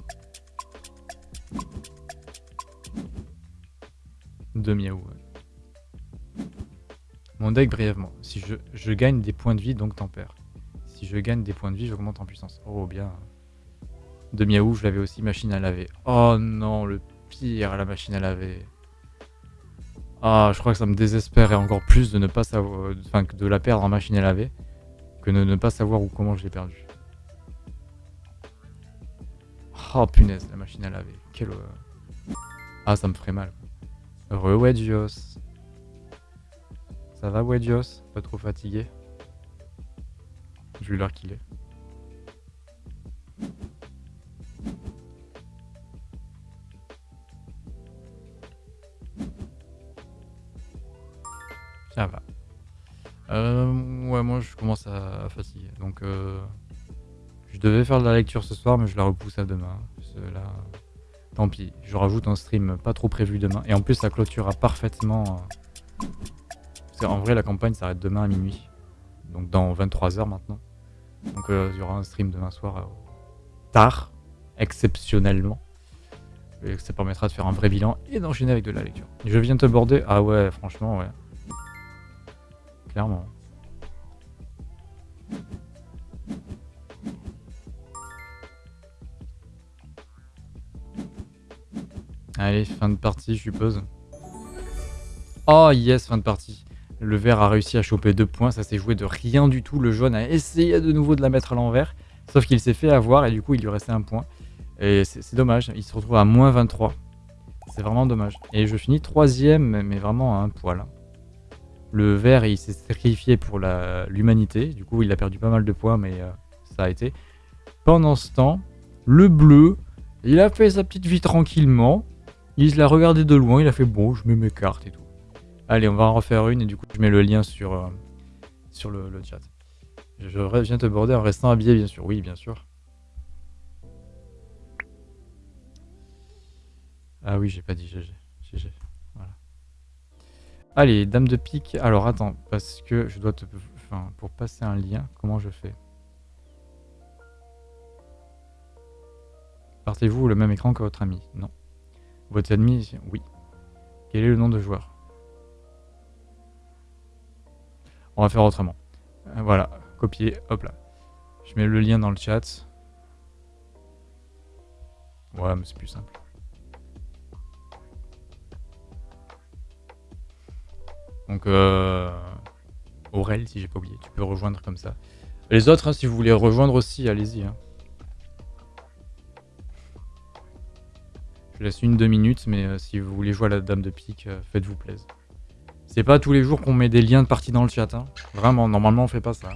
2 Miaou. Mon deck brièvement. Si je, je gagne des points de vie, donc tempère. Si je gagne des points de vie, j'augmente en puissance. Oh bien. De Miaou, je l'avais aussi machine à laver. Oh non, le pire, la machine à laver. Ah, je crois que ça me désespérait encore plus de ne pas savoir, enfin, de la perdre en machine à laver, que de ne pas savoir où comment je l'ai perdu. Oh punaise, la machine à laver. Quelle... Ah, ça me ferait mal. Re Wedgios. Ça va Wedgios Pas trop fatigué? Vu l'heure qu'il est. Euh, ouais, moi je commence à, fatiguer. Donc, euh, je devais faire de la lecture ce soir, mais je la repousse à demain. Là, tant pis. Je rajoute un stream pas trop prévu demain. Et en plus, ça clôturera parfaitement. Euh, en vrai, la campagne s'arrête demain à minuit. Donc, dans 23 heures maintenant. Donc, euh, il y aura un stream demain soir tard, exceptionnellement. Et ça permettra de faire un vrai bilan et d'enchaîner avec de la lecture. Je viens te border. Ah ouais, franchement, ouais. Clairement. Allez, fin de partie, je suppose. Oh yes, fin de partie. Le vert a réussi à choper deux points, ça s'est joué de rien du tout. Le jaune a essayé de nouveau de la mettre à l'envers, sauf qu'il s'est fait avoir et du coup il lui restait un point. Et c'est dommage, il se retrouve à moins 23. C'est vraiment dommage. Et je finis troisième, mais vraiment à un poil. Le vert, il s'est sacrifié pour l'humanité. Du coup, il a perdu pas mal de points, mais euh, ça a été. Pendant ce temps, le bleu, il a fait sa petite vie tranquillement. Il l'a regardé de loin, il a fait bon, je mets mes cartes et tout. Allez, on va en refaire une et du coup, je mets le lien sur, euh, sur le, chat. Je viens te border en restant habillé, bien sûr. Oui, bien sûr. Ah oui, j'ai pas dit GG. Allez, dame de pique. Alors attends, parce que je dois te... Enfin, pour passer un lien, comment je fais? Partez-vous le même écran que votre ami? Non. Votre ennemi Oui. Quel est le nom de joueur? On va faire autrement. Euh, voilà, copier, hop là. Je mets le lien dans le chat. Ouais, mais c'est plus simple. Donc, euh, Aurel, si j'ai pas oublié, tu peux rejoindre comme ça. Les autres, hein, si vous voulez rejoindre aussi, allez-y. Hein. Je laisse une, deux minutes, mais euh, si vous voulez jouer à la dame de pique, euh, faites-vous plaisir. C'est pas tous les jours qu'on met des liens de partie dans le chat. Hein. Vraiment, normalement on fait pas ça.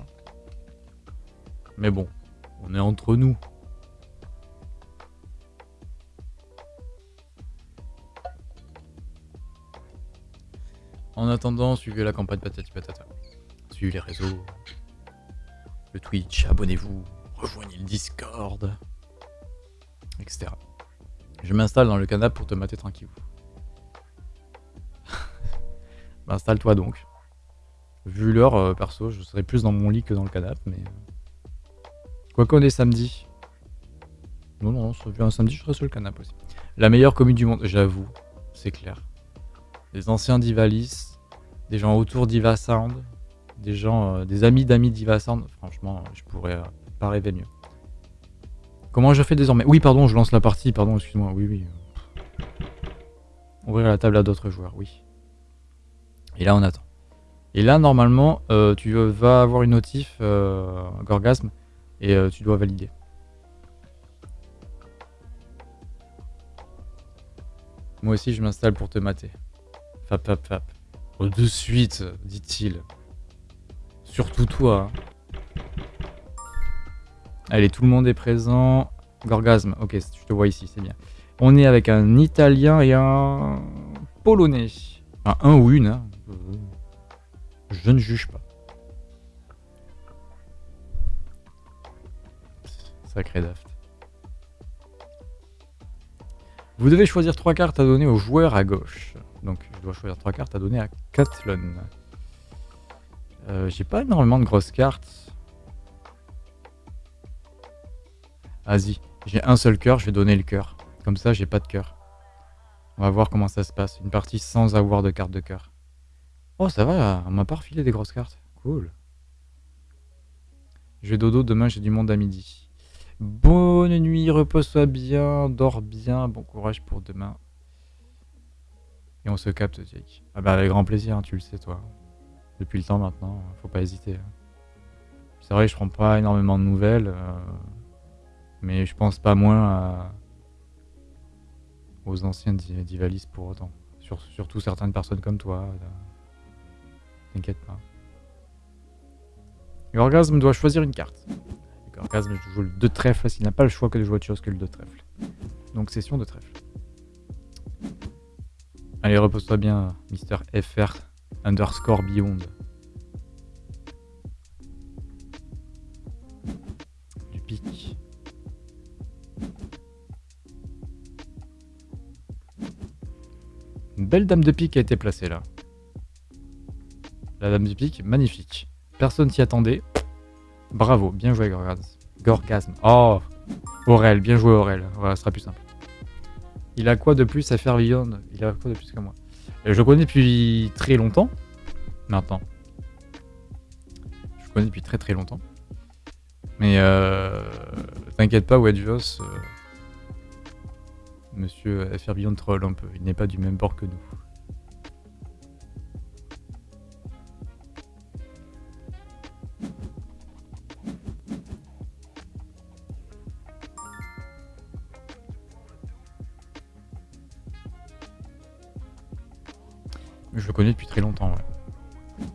Mais bon, on est entre nous. En attendant, suivez la campagne patati patata. Suivez les réseaux. Le Twitch, abonnez-vous, rejoignez le Discord, etc. Je m'installe dans le canapé pour te mater tranquille. *laughs* Installe-toi donc. Vu l'heure, euh, perso, je serais plus dans mon lit que dans le canapé, mais... Euh, quoi qu'on est samedi. Non, non, un samedi, je serai sur le canapé aussi. La meilleure commune du monde, j'avoue, c'est clair des anciens d'Ivalis, des gens autour d'Iva Sound, des gens, euh, des amis d'amis d'Iva Sound. Franchement, je pourrais euh, pas rêver mieux. Comment je fais désormais? Oui, pardon, je lance la partie, pardon, excuse-moi. Oui, oui. Ouvrir la table à d'autres joueurs, oui. Et là, on attend. Et là, normalement, euh, tu vas avoir une notif Gorgasme et tu dois valider. Moi aussi, je m'installe pour te mater. Fap, de suite, dit-il. Surtout toi. Allez, tout le monde est présent. Gorgasme, ok, je te vois ici, c'est bien. On est avec un Italien et un Polonais. Enfin, un ou une. Hein. Je ne juge pas. Sacré daft. Vous devez choisir trois cartes à donner au joueur à gauche. Je dois choisir trois cartes à donner à Catlon. Euh, J'ai pas énormément de grosses cartes. Vas-y, j'ai un seul cœur, je vais donner le cœur. Comme ça, j'ai pas de cœur. On va voir comment ça se passe. Une partie sans avoir de carte de cœur. Oh, ça va, on m'a pas refilé des grosses cartes. Cool. Je vais dodo, demain j'ai du monde à midi. Bonne nuit, repose-toi bien, dors bien, bon courage pour demain. Et on se capte, Jake. Ah bah avec grand plaisir, hein, tu le sais toi. Depuis le temps maintenant, faut pas hésiter. Hein. C'est vrai, je prends pas énormément de nouvelles. Euh, mais je pense pas moins aux anciens d'Ivalis pour autant. surtout certaines personnes comme toi. T'inquiète pas. L'orgasme doit choisir une carte. L'orgasme joue le 2 trèfle s'il n'a pas le choix que de jouer autre chose que le 2 trèfle. Donc session de trèfle. Allez, repose-toi bien, Mister FR underscore Beyond. Du pic. Une belle dame de pique a été placée là. La dame de pique, magnifique. Personne s'y attendait. Bravo, bien joué Gorgasme. Gorgasme. Oh Aurel, bien joué Aurel. Voilà, ce sera plus simple. Il a quoi de plus à faire Beyond Il a quoi de plus que moi euh, Je le connais depuis très longtemps. Maintenant. Je le connais depuis très très longtemps. Mais euh, t'inquiète pas, Wedgeos. Euh, Monsieur FR Beyond troll un peu. Il n'est pas du même bord que nous. Je le connais depuis très longtemps, ouais.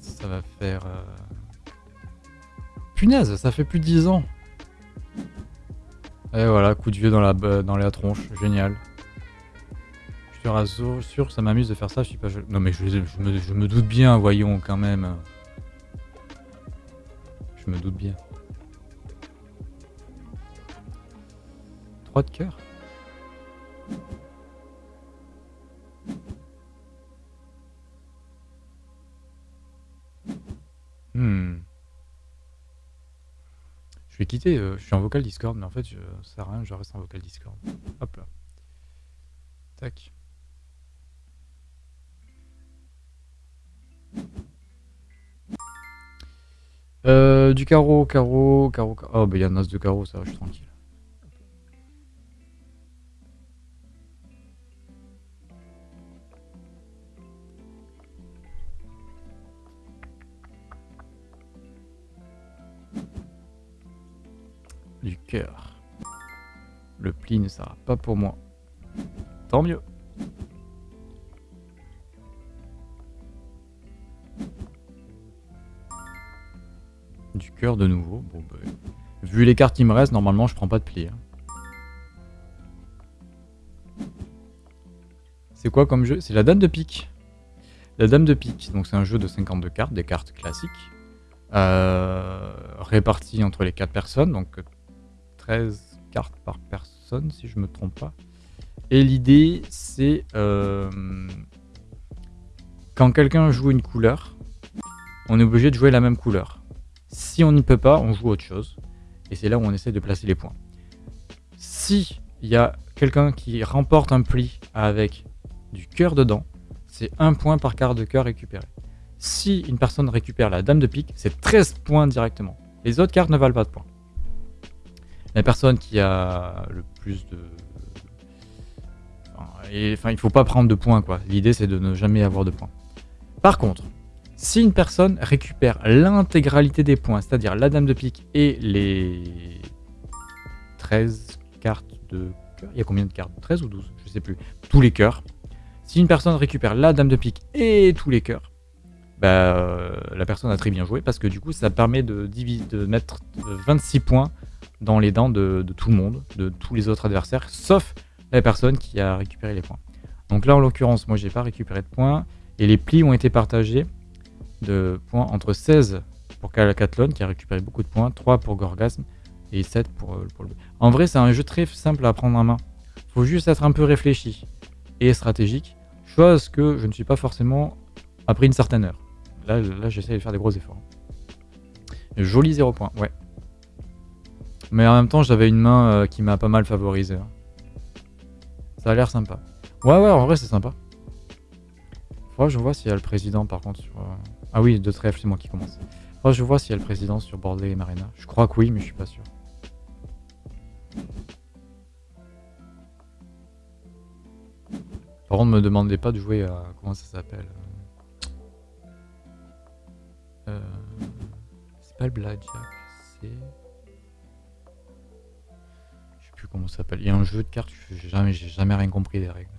Ça va faire... Euh, Punaise, ça fait plus de 10 ans et voilà, coup de vieux dans la, dans la tronche, génial. Je rassure, sûr, ça m'amuse de faire ça, je suis pas... Non mais je, me, je me doute bien, voyons, quand même. Je me doute bien. 3 de cœur? Hmm vais quitter, euh, je suis en vocal Discord, mais en fait, je, ça sert à rien, je reste en vocal Discord. Hop là. Tac. Euh, du carreau, carreau, carreau, carreau. Oh, bah il y a un as de carreau, ça va, je suis tranquille. Le pli ne sera pas pour moi. Tant mieux. Du cœur de nouveau. Bon, bah, vu les cartes qui me restent, normalement je prends pas de pli. Hein. C'est quoi comme jeu? C'est la dame de pique. La dame de pique, donc c'est un jeu de 52 cartes, des cartes classiques, euh, réparties entre les 4 personnes, 13 cartes par personne, si je me trompe pas. Et l'idée, c'est euh, quand quelqu'un joue une couleur, on est obligé de jouer la même couleur. Si on n'y peut pas, on joue autre chose. Et c'est là où on essaie de placer les points. Si il y a quelqu'un qui remporte un pli avec du cœur dedans, c'est un point par carte de cœur récupéré. Si une personne récupère la dame de pique, c'est 13 points directement. Les autres cartes ne valent pas de points la personne qui a le plus de... Enfin, il faut pas prendre de points, quoi. L'idée, c'est de ne jamais avoir de points. Par contre, si une personne récupère l'intégralité des points, c'est-à-dire la dame de pique et les 13 cartes de cœur, il y a combien de cartes? 13 ou 12 Je sais plus. Tous les cœurs. Si une personne récupère la dame de pique et tous les cœurs, bah, euh, la personne a très bien joué parce que du coup ça permet de, de mettre 26 points dans les dents de, tout le monde, de tous les autres adversaires, sauf la personne qui a récupéré les points. Donc là en l'occurrence moi j'ai pas récupéré de points et les plis ont été partagés de points entre 16 pour Calacathlon qui a récupéré beaucoup de points, 3 pour Gorgasm et 7 pour, euh, pour le... En vrai c'est un jeu très simple à prendre en main. Faut juste être un peu réfléchi et stratégique, chose que je ne suis pas forcément après une certaine heure. Là, là j'essaie de faire des gros efforts. Joli 0 points, ouais. Mais en même temps, j'avais une main euh, qui m'a pas mal favorisé. Hein. Ça a l'air sympa. Ouais, ouais, en vrai, c'est sympa. Faudra que je vois s'il y a le président, par contre, sur... Euh, ah oui, de trèfle, c'est moi qui commence. Faudra que je vois s'il y a le président sur Bordelais et Marina. Je crois que oui, mais je suis pas sûr. Par contre, me demandez pas de jouer à... Comment ça s'appelle euh, C'est pas le Blackjack, c'est... Comment ça s'appelle. Il y a un jeu de cartes, j'ai jamais, jamais rien compris des règles.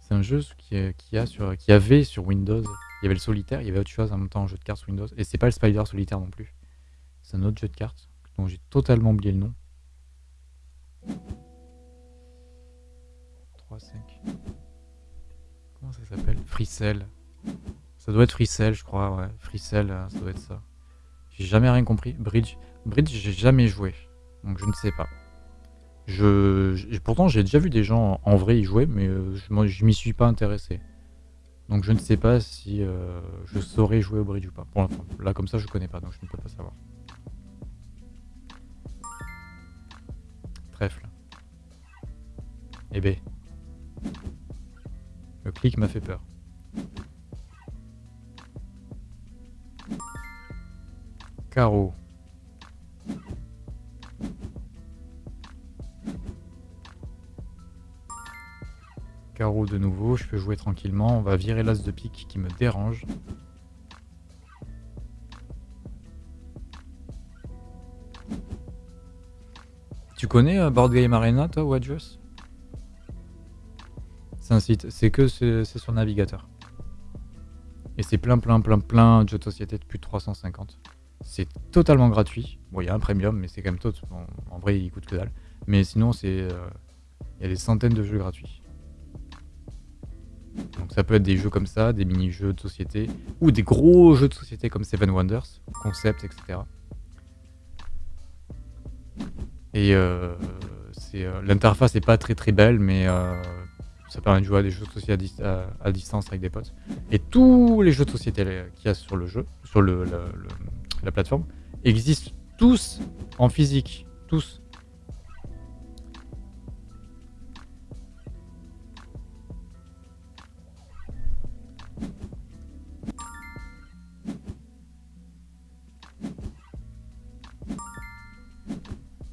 C'est un jeu qui, qui, a sur, avait sur Windows. Il y avait le solitaire, il y avait autre chose en même temps, un jeu de cartes sur Windows. Et c'est pas le Spider solitaire non plus. C'est un autre jeu de cartes dont j'ai totalement oublié le nom. 3, 5. Comment ça s'appelle? Freecell. Ça doit être Freecell, je crois, ouais. Freecell, euh, ça doit être ça. J'ai jamais rien compris. Bridge, Bridge, j'ai jamais joué. Donc je ne sais pas. Je, pourtant, j'ai déjà vu des gens en vrai y jouer, mais euh, je, m'y suis pas intéressé. Donc je ne sais pas si euh, je saurais jouer au bridge ou pas. Pour l'instant, là comme ça, je connais pas, donc je ne peux pas savoir. Trèfle. Eh ben. Le clic m'a fait peur. Carreau. Carreau de nouveau, je peux jouer tranquillement. On va virer l'as de pique qui me dérange. Tu connais euh, Board Game Arena, toi, Wadjus? C'est un site, c'est que c'est sur navigateur. Et c'est plein, plein, plein, plein de jeux de société de plus de 350. C'est totalement gratuit. Bon, il y a un premium, mais c'est quand même tout. en vrai, il coûte que dalle. Mais sinon, c'est... Euh, il y a des centaines de jeux gratuits. Donc ça peut être des jeux comme ça, des mini-jeux de société, ou des gros jeux de société comme Seven Wonders, Concept, etc. Et euh, euh, l'interface n'est pas très très belle, mais euh, ça permet de jouer à des jeux de société à, distance avec des potes. Et tous les jeux de société qu'il y a sur le jeu, sur le, la plateforme, existent tous en physique. Tous.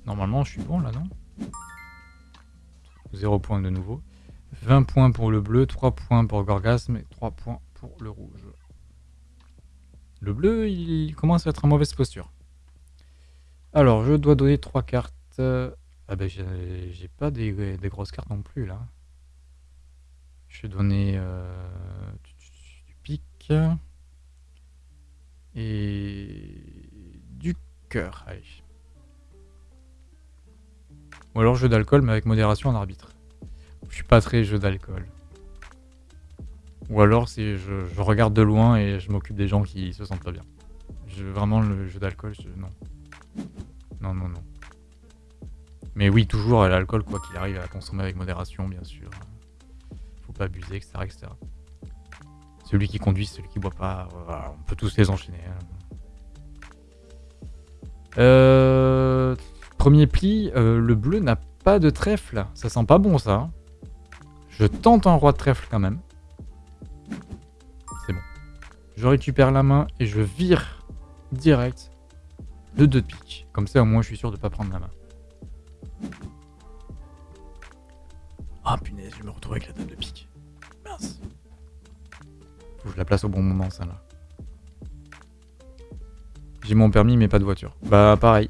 Normalement, je suis bon là, non? 0 points de nouveau. 20 points pour le bleu, 3 points pour Gorgasme et 3 points pour le rouge. Le bleu, il commence à être en mauvaise posture. Alors, je dois donner 3 cartes. Ah ben, j'ai pas des, grosses cartes non plus, là. Je vais donner euh, du pic. Et du cœur. Ou alors jeu d'alcool, mais avec modération en arbitre. Je suis pas très jeu d'alcool. Ou alors c'est je, regarde de loin et je m'occupe des gens qui se sentent pas bien. Vraiment le jeu d'alcool, non. Non, non, non. Mais oui, toujours l'alcool, quoi qu'il arrive, à consommer avec modération, bien sûr. Faut pas abuser, etc. etc. Celui qui conduit, celui qui boit pas, on peut tous les enchaîner. Hein. Euh... Premier pli, euh, le bleu n'a pas de trèfle. Ça sent pas bon, ça. Hein. Je tente un roi de trèfle quand même. Je récupère la main et je vire direct le 2 de pique. Comme ça, au moins, je suis sûr de pas prendre la main. Ah, punaise, je me retrouve avec la table de pique. Mince. Faut que je la place au bon moment, ça, là. J'ai mon permis, mais pas de voiture. Bah, pareil.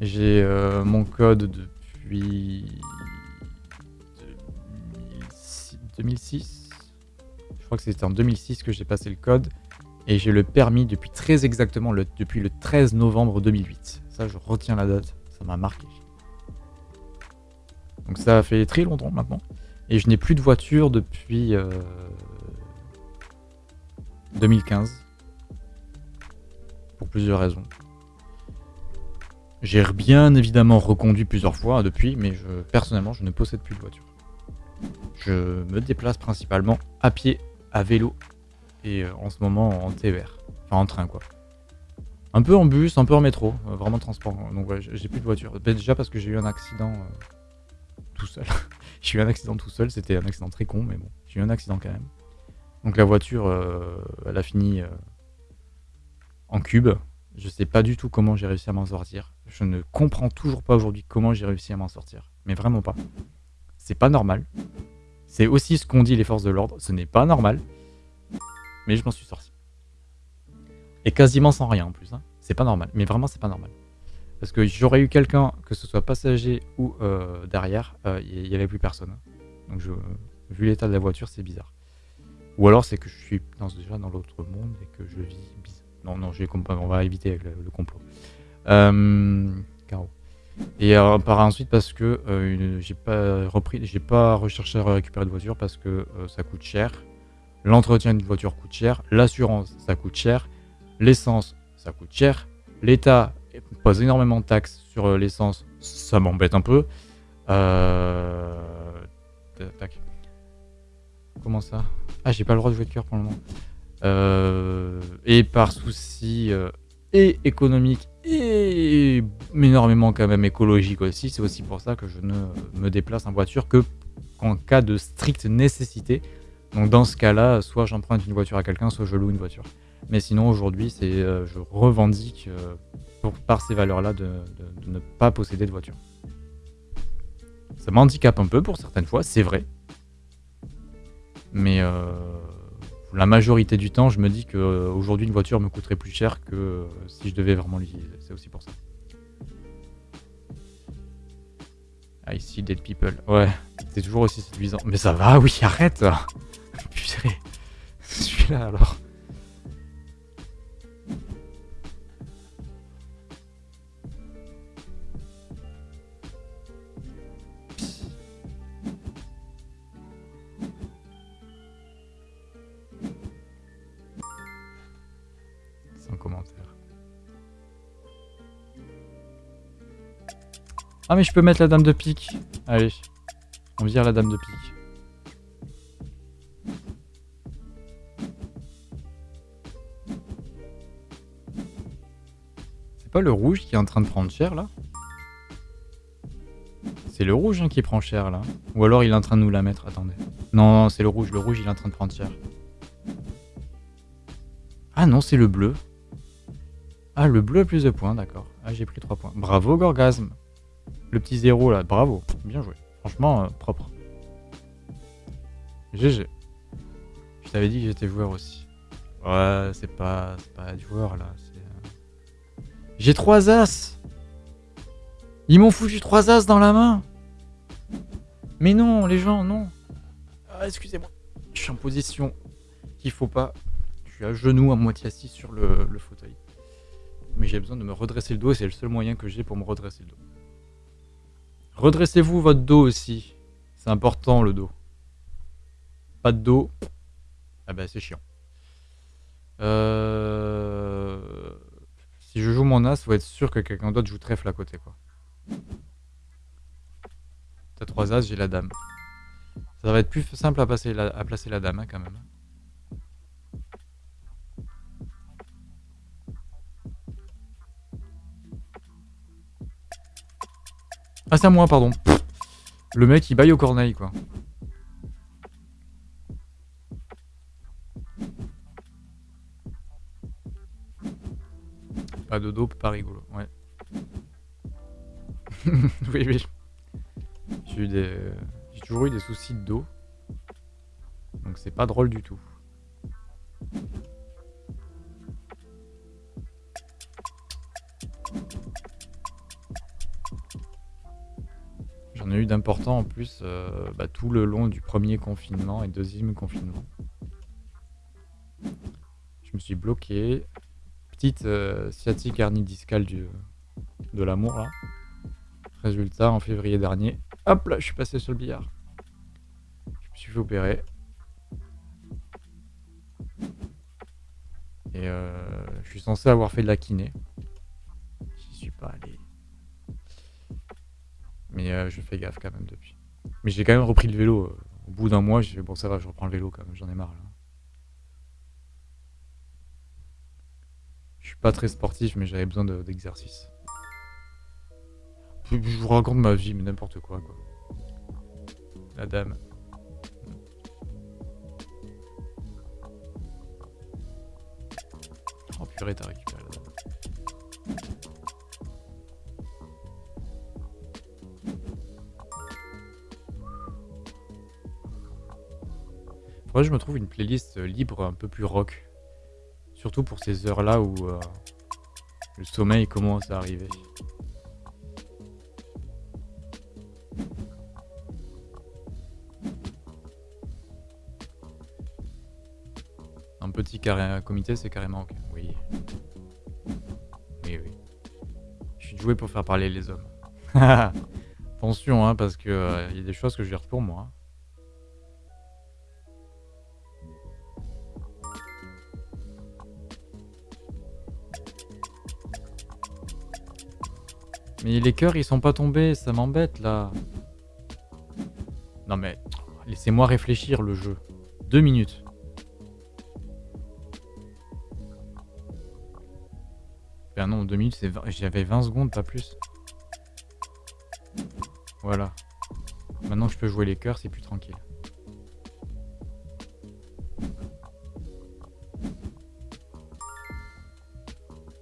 J'ai euh, mon code depuis 2006. Crois que c'était en 2006 que j'ai passé le code. Et j'ai le permis depuis très exactement le, depuis le 13 novembre 2008. Ça, je retiens la date. Ça m'a marqué. Donc ça fait très longtemps maintenant. Et je n'ai plus de voiture depuis 2015. Euh, Pour plusieurs raisons. J'ai bien évidemment reconduit plusieurs fois depuis, mais personnellement, je ne possède plus de voiture. Je me déplace principalement à pied, à vélo et euh, en ce moment en TER. Enfin en train quoi. Un peu en bus, un peu en métro, euh, vraiment transport. Donc j'ai plus de voiture. Bah, déjà parce que j'ai eu un accident euh, tout seul. *laughs* j'ai eu un accident tout seul, c'était un accident très con, mais bon, j'ai eu un accident quand même. Donc la voiture, elle a fini en cube. Je sais pas du tout comment j'ai réussi à m'en sortir. Je ne comprends toujours pas aujourd'hui comment j'ai réussi à m'en sortir. Mais vraiment pas. C'est pas normal. C'est aussi ce qu'ont dit les forces de l'ordre. Ce n'est pas normal. Mais je m'en suis sorti. Et quasiment sans rien en plus. Hein. C'est pas normal. Mais vraiment, c'est pas normal. Parce que j'aurais eu quelqu'un, que ce soit passager ou euh, derrière, il euh, n'y avait plus personne. Donc, je, vu l'état de la voiture, c'est bizarre. Ou alors, c'est que je suis déjà dans l'autre monde et que je vis bizarre. Non, non, on va éviter avec le, complot. Euh. Et euh, par ensuite parce que euh, j'ai pas repris, j'ai pas recherché à récupérer de voiture parce que euh, ça coûte cher. L'entretien d'une voiture coûte cher, l'assurance ça coûte cher, l'essence ça coûte cher, l'État pose énormément de taxes sur l'essence, ça m'embête un peu. Tac. Comment ça? Ah j'ai pas le droit de jouer de cœur pour le moment. et par souci et économique et énormément quand même écologique aussi. C'est aussi pour ça que je ne me déplace en voiture que en cas de stricte nécessité. Donc dans ce cas-là, soit j'emprunte une voiture à quelqu'un, soit je loue une voiture. Mais sinon aujourd'hui, c'est euh, je revendique euh, pour, par ces valeurs-là de, ne pas posséder de voiture. Ça m'handicape un peu pour certaines fois, c'est vrai. Mais euh, la majorité du temps, je me dis qu'aujourd'hui, une voiture me coûterait plus cher que euh, si je devais vraiment l'utiliser. C'est aussi pour ça. I see dead people. Ouais, c'est toujours aussi séduisant. Mais ça va, oui, arrête *laughs* Putain, celui-là alors. Ah mais je peux mettre la dame de pique. Allez. On vire la dame de pique. C'est pas le rouge qui est en train de prendre cher là? C'est le rouge hein, qui prend cher là. Ou alors il est en train de nous la mettre, attendez. Non, non c'est le rouge, le rouge il est en train de prendre cher. Ah non, c'est le bleu. Ah, le bleu a plus de points, d'accord. Ah, j'ai pris 3 points. Bravo, Gorgasme. Le petit zéro là, bravo. Bien joué. Franchement, euh, propre. GG. Je t'avais dit que j'étais joueur aussi. Ouais, c'est pas, pas joueur là. Euh, j'ai trois as Ils m'ont foutu trois as dans la main Mais non, les gens, non ah, Excusez-moi. Je suis en position qu'il faut pas. Je suis à genoux, à moitié assis sur le, le fauteuil. Mais j'ai besoin de me redresser le dos et c'est le seul moyen que j'ai pour me redresser le dos. Redressez-vous votre dos aussi. C'est important le dos. Pas de dos. Ah bah c'est chiant. Euh... Si je joue mon as, faut être sûr que quelqu'un d'autre joue trèfle à côté quoi. T'as trois as, j'ai la dame. Ça va être plus simple à, placer la dame hein, quand même. Ah, c'est à moi, pardon. Le mec, il baille au corneille, quoi. Pas de dos, pas rigolo, ouais. *laughs* oui, oui. J'ai eu des... J'ai toujours eu des soucis de dos. Donc c'est pas drôle du tout. A eu d'important en plus euh, bah, tout le long du premier confinement et deuxième confinement. Je me suis bloqué. Petite euh, sciatique hernie discale du, de l'amour là. Résultat, en février dernier, hop là, je suis passé sur le billard. Je me suis fait opérer. Et euh, je suis censé avoir fait de la kiné. J'y suis pas allé. Mais euh, je fais gaffe quand même depuis. Mais j'ai quand même repris le vélo. euh, Au bout d'un mois, j'ai bon ça va, je reprends le vélo quand même, j'en ai marre là. Je suis pas très sportif, mais j'avais besoin de- d'exercice. je vous raconte ma vie, mais n'importe quoi quoi. La dame. Oh purée, t'as récupéré la dame. Faudrait je me trouve une playlist euh, libre un peu plus rock. Surtout pour ces heures-là où euh, le sommeil commence à arriver. Un petit carré comité, c'est carrément ok. Oui. Oui, oui. Je suis doué pour faire parler les hommes. *laughs* Attention, hein, parce que il y a des choses que je garde pour moi. Mais les cœurs, ils sont pas tombés, ça m'embête là. Non mais, laissez-moi réfléchir le jeu. Deux minutes. Ben non, deux minutes, j'avais 20 secondes, pas plus. Voilà. Maintenant que je peux jouer les cœurs, c'est plus tranquille.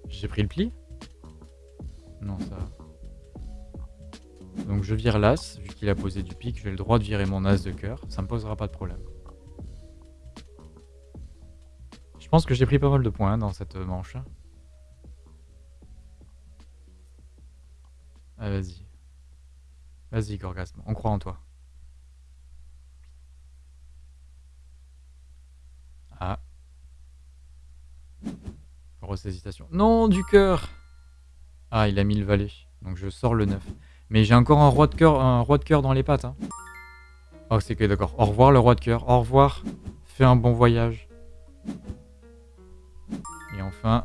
J'ai pris le pli? Je vire l'as, vu qu'il a posé du pic, j'ai le droit de virer mon as de cœur, ça me posera pas de problème. Je pense que j'ai pris pas mal de points dans cette manche. Ah, vas-y. Vas-y, Gorgasme, on croit en toi. Ah. Grosse hésitation. Non, du cœur Ah, il a mis le valet, donc je sors le 9. Mais j'ai encore un roi de cœur, un roi de cœur dans les pattes. Hein. Oh, c'est que d'accord. Au revoir le roi de cœur. Au revoir. Fais un bon voyage. Et enfin,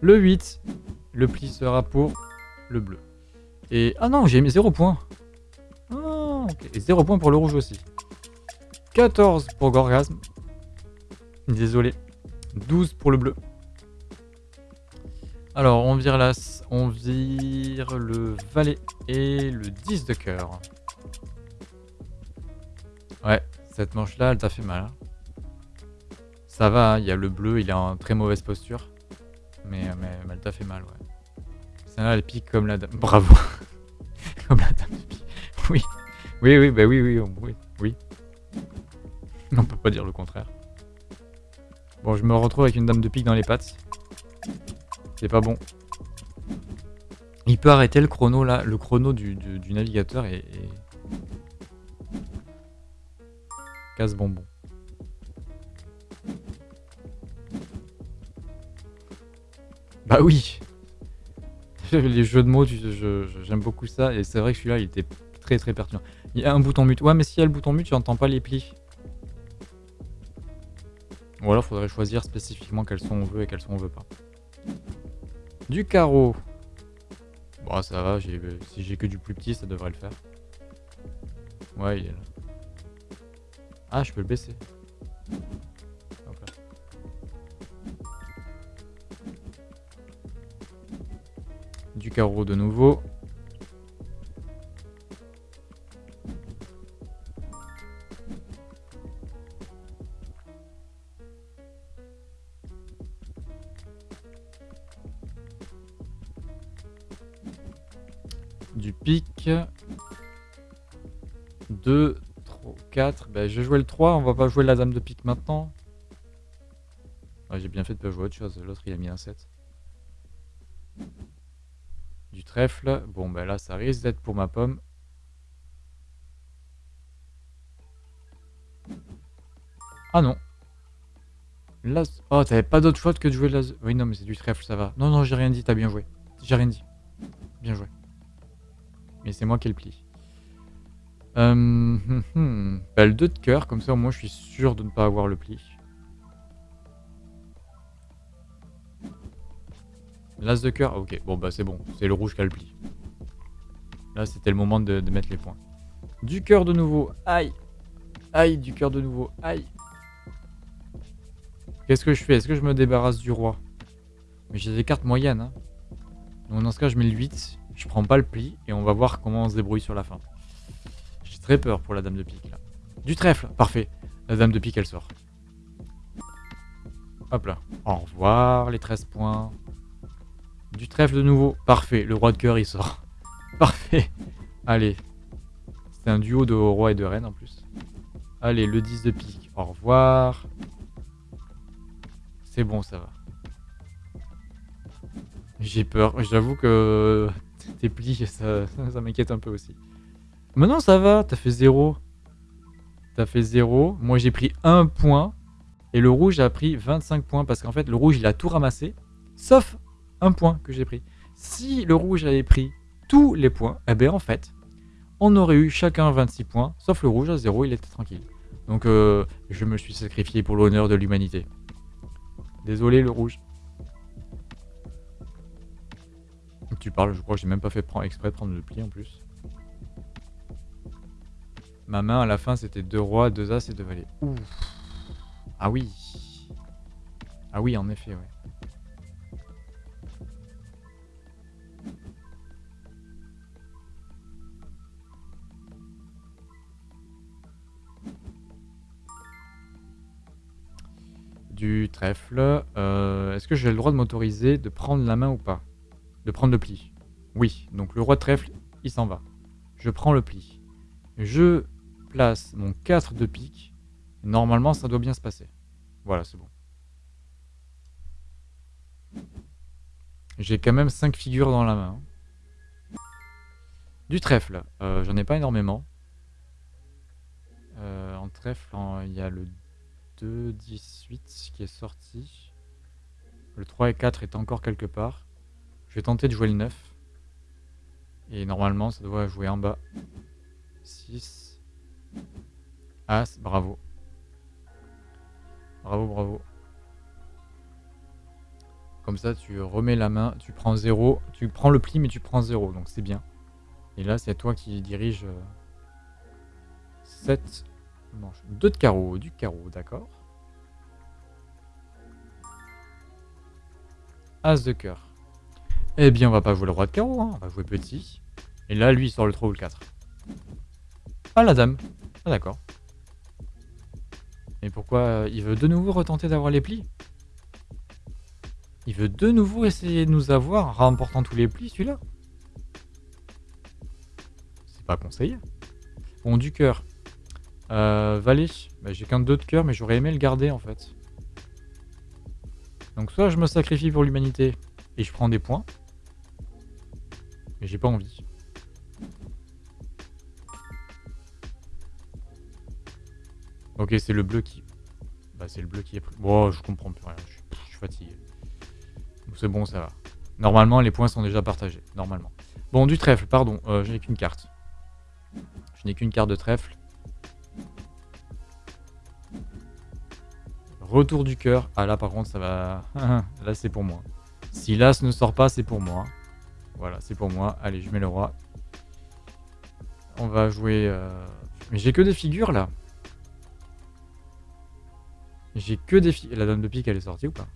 le 8. Le pli sera pour le bleu. Et ah non, j'ai mis 0 points. Ah. Et 0 points pour le rouge aussi. 14 pour Gorgasme. Désolé. 12 pour le bleu. Alors, on vire l'as, on vire le valet et le 10 de cœur. Ouais, cette manche-là, elle t'a fait mal. hein. Ça va, hein, il y a le bleu, il est en très mauvaise posture. Mais, mais, elle t'a fait mal, ouais. Celle-là, elle pique comme la dame. Bravo *laughs* Comme la dame de pique. Oui, oui, oui, bah oui, oui, oui, oui. On peut pas dire le contraire. Bon, je me retrouve avec une dame de pique dans les pattes. C'est pas bon. Il peut arrêter le chrono là, le chrono du, navigateur et, casse bonbon. Bah oui. *laughs* Les jeux de mots, j'aime beaucoup ça et c'est vrai que celui-là il était très très pertinent. Il y a un bouton mute. Ouais, mais s'il y a le bouton mute, tu n'entends pas les plis. Ou alors faudrait choisir spécifiquement quels sont on veut et quels sont on veut pas. Du carreau. Bon, ça va, si j'ai que du plus petit, ça devrait le faire. Ouais, il est là. Ah, je peux le baisser. Du carreau de nouveau. 2, 3, 4. Ben, je vais jouer le 3. On va pas jouer la dame de pique maintenant. J'ai bien fait de pas jouer autre chose. L'autre, il a mis un 7. Du trèfle. Bon, ben là, ça risque d'être pour ma pomme. Ah non. Là, oh, t'avais pas d'autre choix que de jouer la... Oui, non, mais c'est du trèfle, ça va. Non, non, j'ai rien dit, t'as bien joué. J'ai rien dit. Bien joué. Mais c'est moi qui ai le pli. Euh, hum, hum. Bah, le 2 de cœur, comme ça au moins je suis sûr de ne pas avoir le pli. L'as de cœur, ok, bon bah c'est bon, c'est le rouge qui a le pli. Là c'était le moment de, mettre les points. Du cœur de nouveau, aïe Aïe, du cœur de nouveau, aïe Qu'est-ce que je fais? Est-ce que je me débarrasse du roi? Mais j'ai des cartes moyennes. Hein. Dans ce cas, je mets le 8. Je prends pas le pli. Et on va voir comment on se débrouille sur la fin. J'ai très peur pour la dame de pique là. Du trèfle, parfait. La dame de pique, elle sort. Hop là. Au revoir, les 13 points. Du trèfle de nouveau. Parfait. Le roi de cœur, il sort. *laughs* Parfait. Allez. C'est un duo de roi et de reine en plus. Allez, le 10 de pique. Au revoir. C'est bon, ça va. J'ai peur. J'avoue que tes plis, *laughs* ça, m'inquiète un peu aussi. Mais non, ça va. T'as fait 0. T'as fait 0. Moi, j'ai pris 1 point. Et le rouge a pris 25 points. Parce qu'en fait, le rouge, il a tout ramassé. Sauf un point que j'ai pris. Si le rouge avait pris tous les points, eh bien, en fait, on aurait eu chacun 26 points. Sauf le rouge à 0, il était tranquille. Donc, euh, je me suis sacrifié pour l'honneur de l'humanité. Désolé le rouge. Tu parles, je crois que j'ai même pas fait exprès prendre le pli en plus. Ma main à la fin c'était deux rois, deux as et deux valets. Ouf. Ah oui. Ah oui en effet ouais. du trèfle. Euh, est-ce que j'ai le droit de m'autoriser de prendre la main ou pas? De prendre le pli. Oui, donc le roi de trèfle, il s'en va. Je prends le pli. Je place mon 4 de pique. Normalement, ça doit bien se passer. Voilà, c'est bon. J'ai quand même 5 figures dans la main. Du trèfle, euh, j'en ai pas énormément. Euh, en trèfle, il y a le 2, 18 qui est sorti. Le 3 et 4 est encore quelque part. Je vais tenter de jouer le 9. Et normalement, ça doit jouer en bas. 6. As, bravo. Bravo, bravo. Comme ça, tu remets la main, tu prends 0. Tu prends le pli, mais tu prends 0, donc c'est bien. Et là, c'est toi qui dirige 7 euh, manche. Deux de carreau, du carreau, d'accord. As de cœur. Eh bien, on va pas jouer le roi de carreau, hein. on va jouer petit. Et là, lui, il sort le 3 ou le 4. Ah, la dame. Ah, d'accord. Et pourquoi euh, Il veut de nouveau retenter d'avoir les plis? Il veut de nouveau essayer de nous avoir en remportant tous les plis, celui-là C'est pas conseillé. Bon, du cœur. Euh, Valet, bah, j'ai qu'un 2 de cœur, mais j'aurais aimé le garder en fait. Donc soit je me sacrifie pour l'humanité et je prends des points, mais j'ai pas envie. Ok, c'est le bleu qui... Bah c'est le bleu qui est pris. Bon, je comprends plus rien, je suis, fatigué. C'est bon, ça va. Normalement, les points sont déjà partagés, normalement. Bon, du trèfle, pardon, euh, je n'ai qu'une carte. Je n'ai qu'une carte de trèfle. Retour du cœur. Ah là par contre ça va... *laughs* là c'est pour moi. Si l'as ne sort pas c'est pour moi. Voilà c'est pour moi. Allez je mets le roi. On va jouer... Euh, mais j'ai que des figures là. J'ai que des figures. La dame de pique elle est sortie ou pas?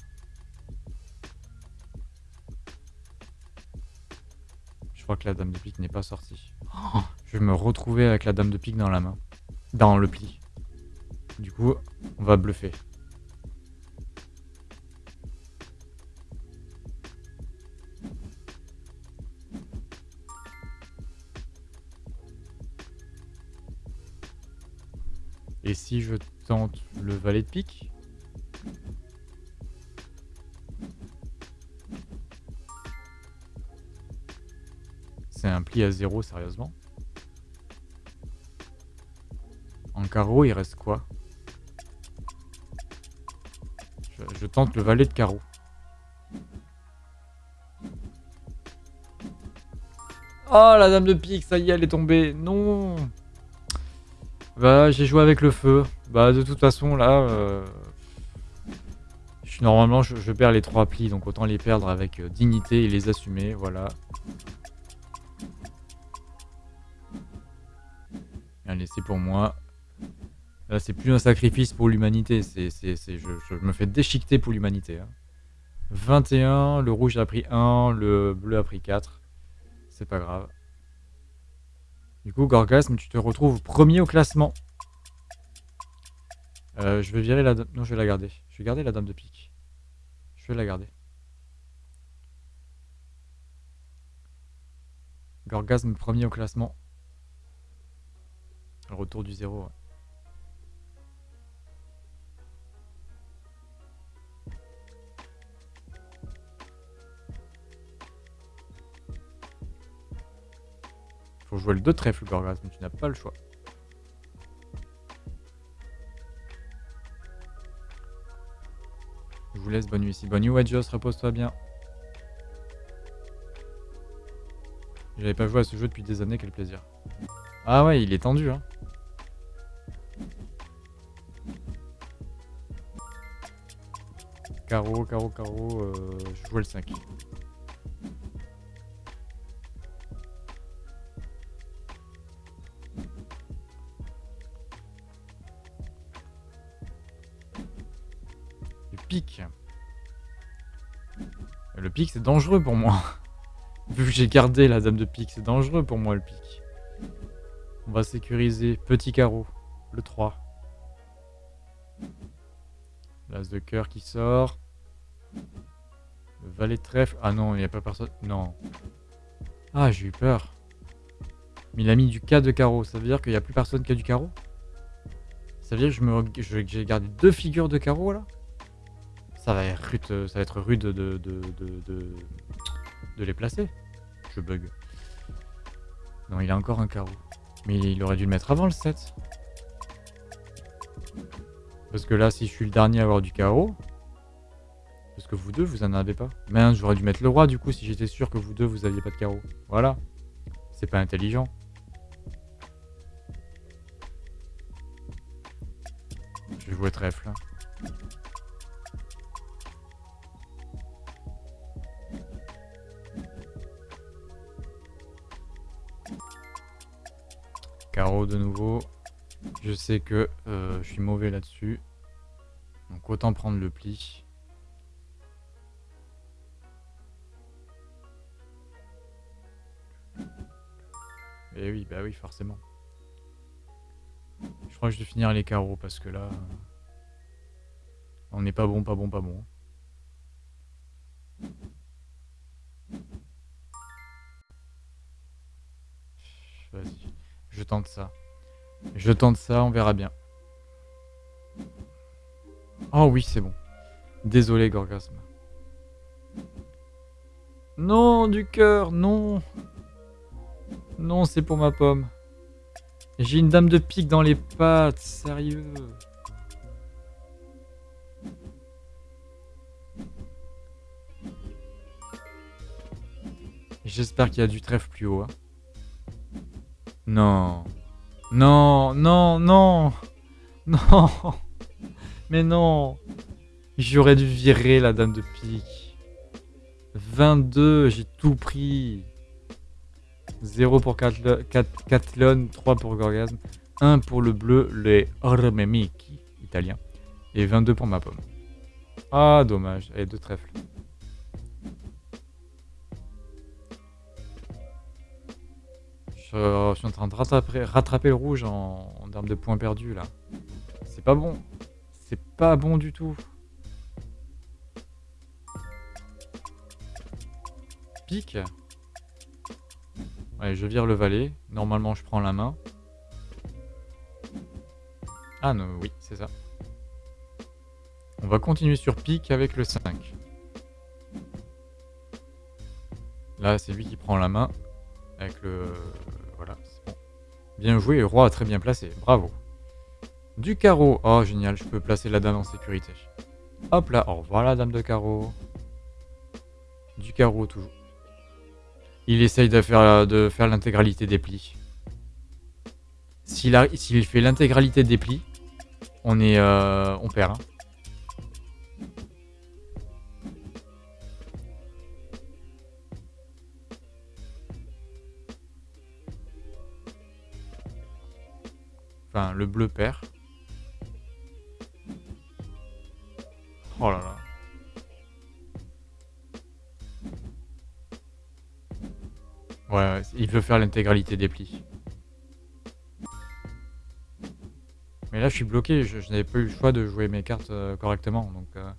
Je crois que la dame de pique n'est pas sortie. je vais me retrouver avec la dame de pique dans la main. Dans le pli. Du coup, on va bluffer. Et si je tente le valet de pique C'est un pli à zéro, sérieusement. En carreau, il reste quoi tente le valet de carreau. Oh, la dame de pique, ça y est, elle est tombée. Non Bah, j'ai joué avec le feu. Bah, de toute façon, là... Euh, je, normalement, je, perds les trois plis, donc autant les perdre avec euh, dignité et les assumer, voilà. Allez, c'est pour moi. Là, c'est plus un sacrifice pour l'humanité, c'est, je, me fais déchiqueter pour l'humanité. 21, hein. le rouge a pris 1, le bleu a pris 4. C'est pas grave. Du coup, Gorgasme, tu te retrouves premier au classement. Euh, je vais virer la dame... Non, je vais la garder. Je vais garder la dame de pique. Je vais la garder. Gorgasme premier au classement. Retour du zéro. Faut jouer le 2 trèfle, Gorgas, mais tu n'as pas le choix. Je vous laisse, bonne nuit ici. Bonne nuit, Wedgeos, repose-toi bien. J'avais pas joué à ce jeu depuis des années, quel plaisir. Ah ouais, il est tendu, hein. Carreau, carreau, carreau, je jouais le 5. Le pic, c'est dangereux pour moi. *laughs* Vu que j'ai gardé la dame de pique, c'est dangereux pour moi le pic. On va sécuriser. Petit carreau. Le 3. L'as de cœur qui sort. Le valet de trèfle. Ah non, il n'y a pas personne. Non. Ah, j'ai eu peur. Mais il a mis du K de carreau. Ça veut dire qu'il n'y a plus personne qui a du carreau? Ça veut dire que j'ai gardé deux figures de carreau là ça va être rude, ça va être rude de, les placer. Je bug. Non, il a encore un carreau. Mais il aurait dû le mettre avant le 7. Parce que là, si je suis le dernier à avoir du carreau... Parce que vous deux, vous en avez pas. Mais j'aurais dû mettre le roi du coup si j'étais sûr que vous deux, vous aviez pas de carreau. Voilà. C'est pas intelligent. Je vais jouer trèfle. Hein. Que euh, je suis mauvais là-dessus. Donc autant prendre le pli. Et eh oui, bah oui, forcément. Je crois que je vais finir les carreaux parce que là... On n'est pas bon, pas bon, pas bon. Vas-y. Je tente ça. Je tente ça, on verra bien. Oh oui, c'est bon. Désolé, Gorgasme. Non, du cœur, non. Non, c'est pour ma pomme. J'ai une dame de pique dans les pattes, sérieux. J'espère qu'il y a du trèfle plus haut. Hein. Non. Non, non, non. Non. Mais non. J'aurais dû virer la dame de pique. 22, j'ai tout pris. 0 pour Catlon, 3 pour Gorgasme, 1 pour le bleu, les Ormemiki, italien, et 22 pour ma pomme. Ah, dommage. Et deux trèfles. Je, suis en train de rattraper, le rouge en, termes de points perdus là. C'est pas bon. C'est pas bon du tout. Pique. Ouais, je vire le valet. Normalement, je prends la main. Ah non, oui, c'est ça. On va continuer sur pique avec le 5. Là, c'est lui qui prend la main avec le, Bien joué, roi très bien placé, bravo. Du carreau, oh génial, je peux placer la dame en sécurité. Hop là, oh, voilà dame de carreau. Du carreau toujours. Il essaye de faire, de faire l'intégralité des plis. S'il fait l'intégralité des plis, on est, euh, on perd. Hein. Enfin, le bleu perd. Oh là là. Ouais, il veut faire l'intégralité des plis. Mais là, je suis bloqué. Je, n'avais pas eu le choix de jouer mes cartes euh, correctement. Donc, euh,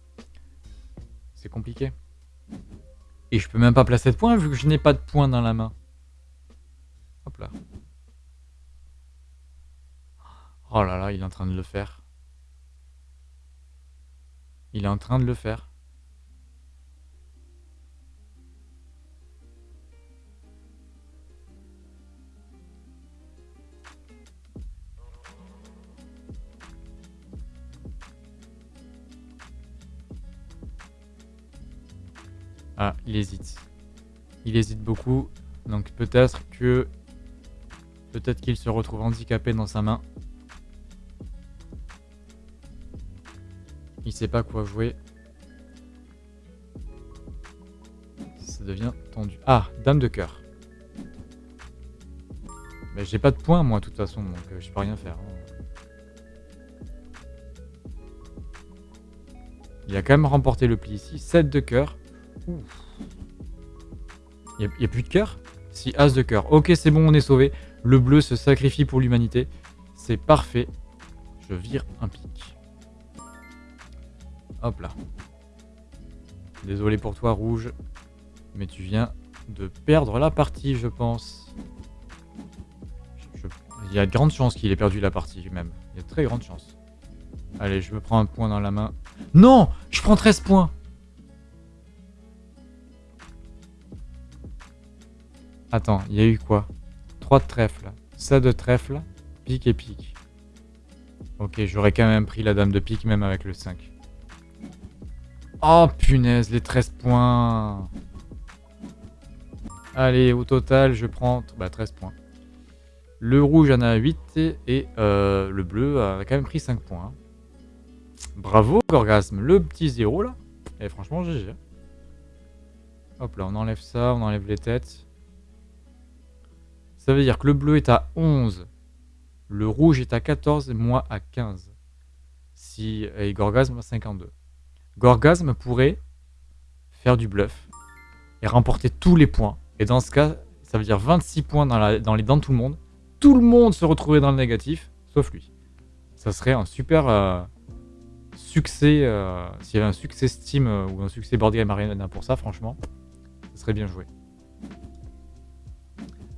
c'est compliqué. Et je peux même pas placer de points vu que je n'ai pas de points dans la main. Hop là. Oh là là, il est en train de le faire. Il est en train de le faire. Ah, il hésite. Il hésite beaucoup. Donc peut-être que... Peut-être qu'il se retrouve handicapé dans sa main. Il sait pas quoi jouer. Ça devient tendu. Ah, dame de cœur. Mais j'ai pas de points moi de toute façon, donc euh, je peux rien faire. Hein. Il a quand même remporté le pli ici. 7 de cœur. Il n'y a, plus de cœur? Si, as de cœur. Ok, c'est bon, on est sauvé. Le bleu se sacrifie pour l'humanité. C'est parfait. Je vire un pic. Hop là. Désolé pour toi, rouge. Mais tu viens de perdre la partie, je pense. Il y a de grandes chances qu'il ait perdu la partie, même. Il y a très grandes chances. Allez, je me prends un point dans la main. Non Je prends 13 points Attends, il y a eu quoi? 3 de trèfle. Ça de trèfle. Pique et pique. Ok, j'aurais quand même pris la dame de pique, même avec le 5. Oh punaise, les 13 points. Allez, au total, je prends bah, 13 points. Le rouge en a 8 et euh, le bleu a quand même pris 5 points. Bravo, Gorgasme. Le petit 0 là. Et franchement, GG. Hop là, on enlève ça, on enlève les têtes. Ça veut dire que le bleu est à 11. Le rouge est à 14 et moi à 15. Si, et Gorgasme à 52. Gorgasme pourrait faire du bluff et remporter tous les points. Et dans ce cas, ça veut dire 26 points dans, les dents de tout le monde. Tout le monde se retrouverait dans le négatif, sauf lui. Ça serait un super euh, succès. Euh, s'il y avait un succès Steam euh, ou un succès Board Game Arena pour ça, franchement, ça serait bien joué.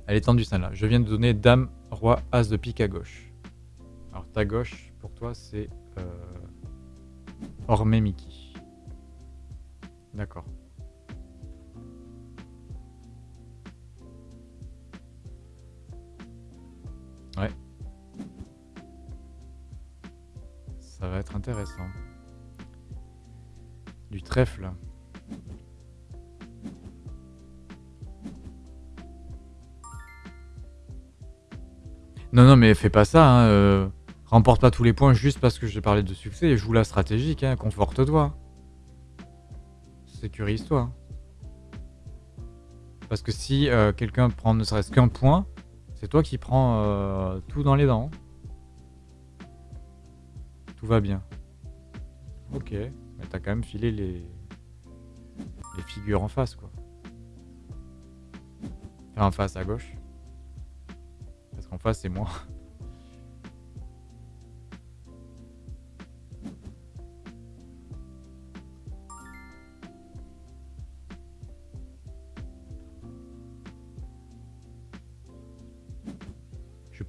Elle est tendue celle-là. Je viens de donner Dame, Roi, As de pique à gauche. Alors ta gauche, pour toi, c'est Ormé Mickey. D'accord. Ouais. Ça va être intéressant. Du trèfle. Non, non, mais fais pas ça. Hein, euh, remporte pas tous les points juste parce que j'ai parlé de succès. Joue la stratégique. Hein, conforte-toi sécurise-toi. Parce que si euh, quelqu'un prend ne serait-ce qu'un point, c'est toi qui prends euh, tout dans les dents. Tout va bien. Ok, mais t'as quand même filé les... les figures en face, quoi. Enfin, en face, à gauche. Parce qu'en face, c'est moi.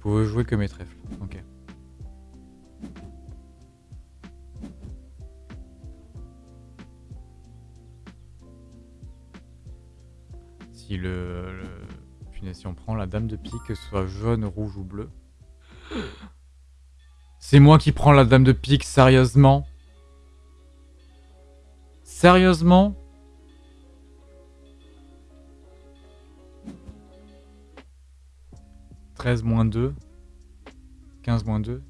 Pouvez jouer que mes trèfles. Ok. Si le, si on prend la dame de pique, que ce soit jaune, rouge ou bleu. C'est moi qui prends la dame de pique, sérieusement? Sérieusement? 13 moins 2. 15 moins 2.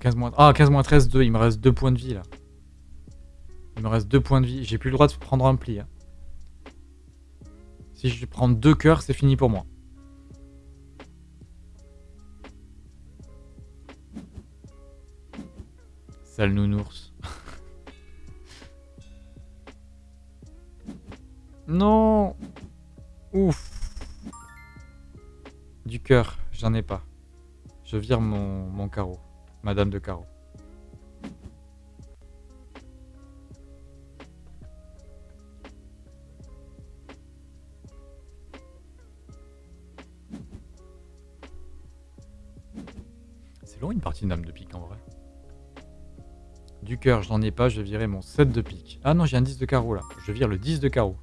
15 moins... Ah, 15 moins 13, 2. Il me reste 2 points de vie, là. Il me reste 2 points de vie. J'ai plus le droit de prendre un pli. Hein. Si je prends 2 cœurs, c'est fini pour moi. Sale nounours. *laughs* non Ouf Du cœur, j'en ai pas. Je vire mon, mon carreau. Madame de carreau. C'est long une partie dame de pique en vrai. Du cœur, je n'en ai pas, je virer mon 7 de pique. Ah non, j'ai un 10 de carreau là. Je vire le 10 de carreau.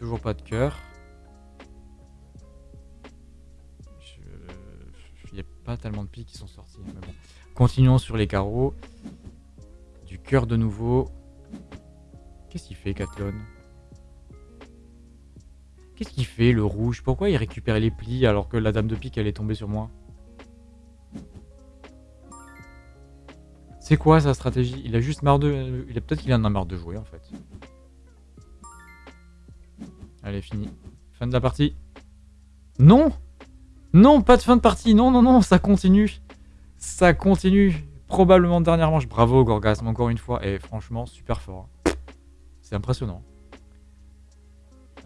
Toujours pas de cœur. Il n'y a pas tellement de piques qui sont sortis. Continuons sur les carreaux. Du cœur de nouveau. Qu'est-ce qu'il fait, Cathlon Qu'est-ce qu'il fait, le rouge? Pourquoi il récupère les plis alors que la dame de pique, elle est tombée sur moi? C'est quoi sa stratégie? Il a juste marre de... A Peut-être qu'il en a marre de jouer, en fait. Allez, fini. Fin de la partie. Non Non, pas de fin de partie Non, non, non, ça continue Ça continue Probablement dernière manche. Bravo, Gorgasme, encore une fois. Et franchement, super fort. C'est impressionnant.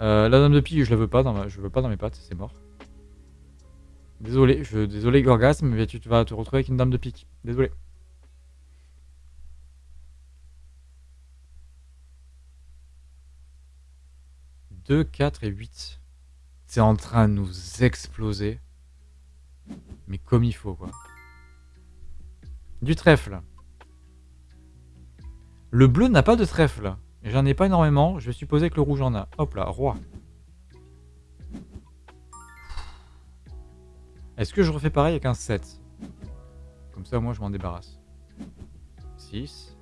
Euh, la dame de pique, je la veux pas dans ma, je veux pas dans mes pattes, c'est mort. Désolé, je, désolé Gorgasme, mais tu vas te retrouver avec une dame de pique. Désolé. « 2, 4 et 8. C'est en train de nous exploser. Mais comme il faut, quoi. Du trèfle. Le bleu n'a pas de trèfle. J'en ai pas énormément, je vais supposer que le rouge en a. Hop là, roi. Est-ce que je refais pareil avec un 7 Comme ça, moi, je m'en débarrasse. 6.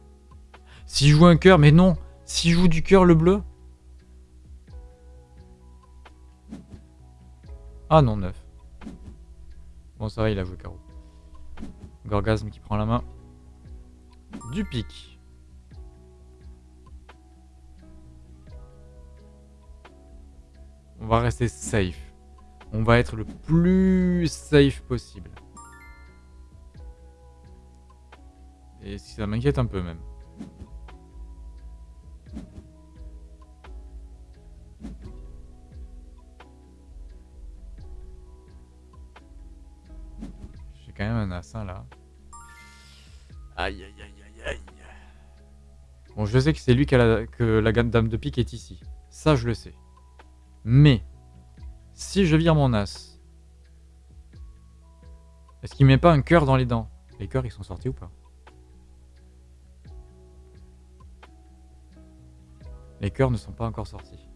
Si joue un cœur, mais non Si joue du cœur, le bleu? Ah non, 9. Bon, ça va, il a joué carreau. Gorgasme qui prend la main. Du pic. On va rester safe. On va être le plus safe possible. Et si ça m'inquiète un peu même. Quand même un assin là. Aïe aïe aïe aïe aïe. Bon, je sais que c'est lui qui a la, que la dame de pique est ici. Ça, je le sais. Mais, si je vire mon as, est-ce qu'il met pas un cœur dans les dents? Les cœurs, ils sont sortis ou pas? Les cœurs ne sont pas encore sortis.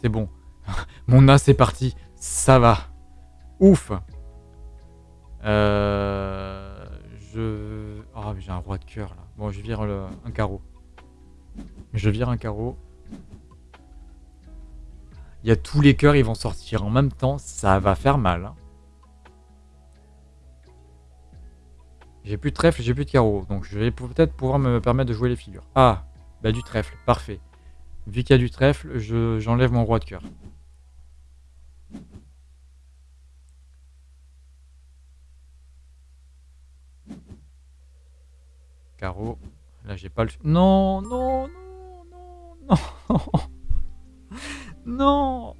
C'est bon. Mon as est parti. Ça va. Ouf. Euh, je... Oh, j'ai un roi de cœur là. Bon, je vire un carreau. Je vire un carreau. Il y a tous les cœurs, ils vont sortir en même temps. Ça va faire mal. Hein. J'ai plus de trèfle, j'ai plus de carreau. Donc je vais peut-être pouvoir me permettre de jouer les figures. Ah, bah du trèfle, parfait. Vu qu'il y a du trèfle, j'enlève mon roi de cœur. Carreau. Là, j'ai pas le... Non, non, non non Non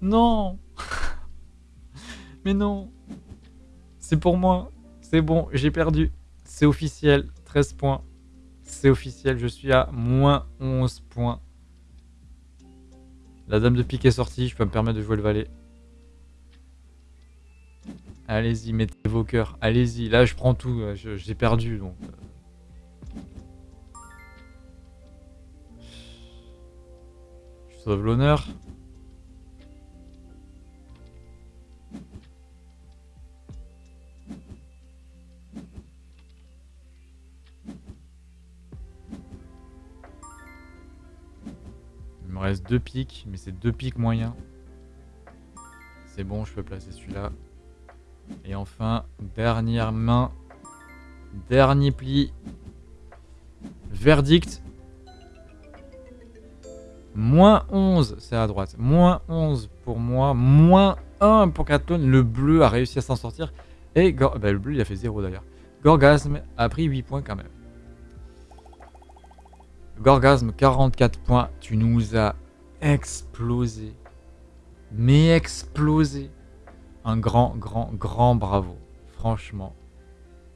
*laughs* Non *laughs* Mais non C'est pour moi. C'est bon, j'ai perdu. C'est officiel. 13 points. C'est officiel, je suis à moins 11 points. La dame de pique est sortie, je peux me permettre de jouer le valet. Allez-y, mettez vos cœurs. Allez-y, là je prends tout. J'ai perdu donc. sauve l'honneur. Il me reste deux pics, mais c'est deux pics moyens. C'est bon, je peux placer celui-là. Et enfin, dernière main, dernier pli. Verdict, Moins 11, c'est à droite. Moins 11 pour moi. Moins 1 pour Catone. Le bleu a réussi à s'en sortir. Et bah, le bleu, il a fait 0 d'ailleurs. Gorgasme a pris 8 points quand même. Gorgasme, 44 points. Tu nous as explosé. Mais explosé. Un grand, grand, grand bravo. Franchement.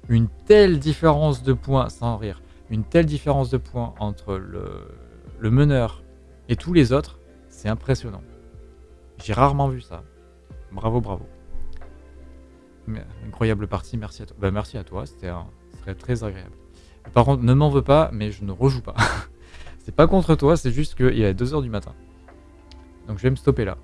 Une telle différence de points, sans rire, une telle différence de points entre le meneur et tous les autres, c'est impressionnant. J'ai rarement vu ça. Bravo, bravo. Incroyable partie, merci à toi. Bah, merci à toi, c'était très agréable. Par contre, ne m'en veux pas, mais je ne rejoue pas. *laughs* c'est pas contre toi, c'est juste qu'il est 2h du matin. Donc je vais me stopper là.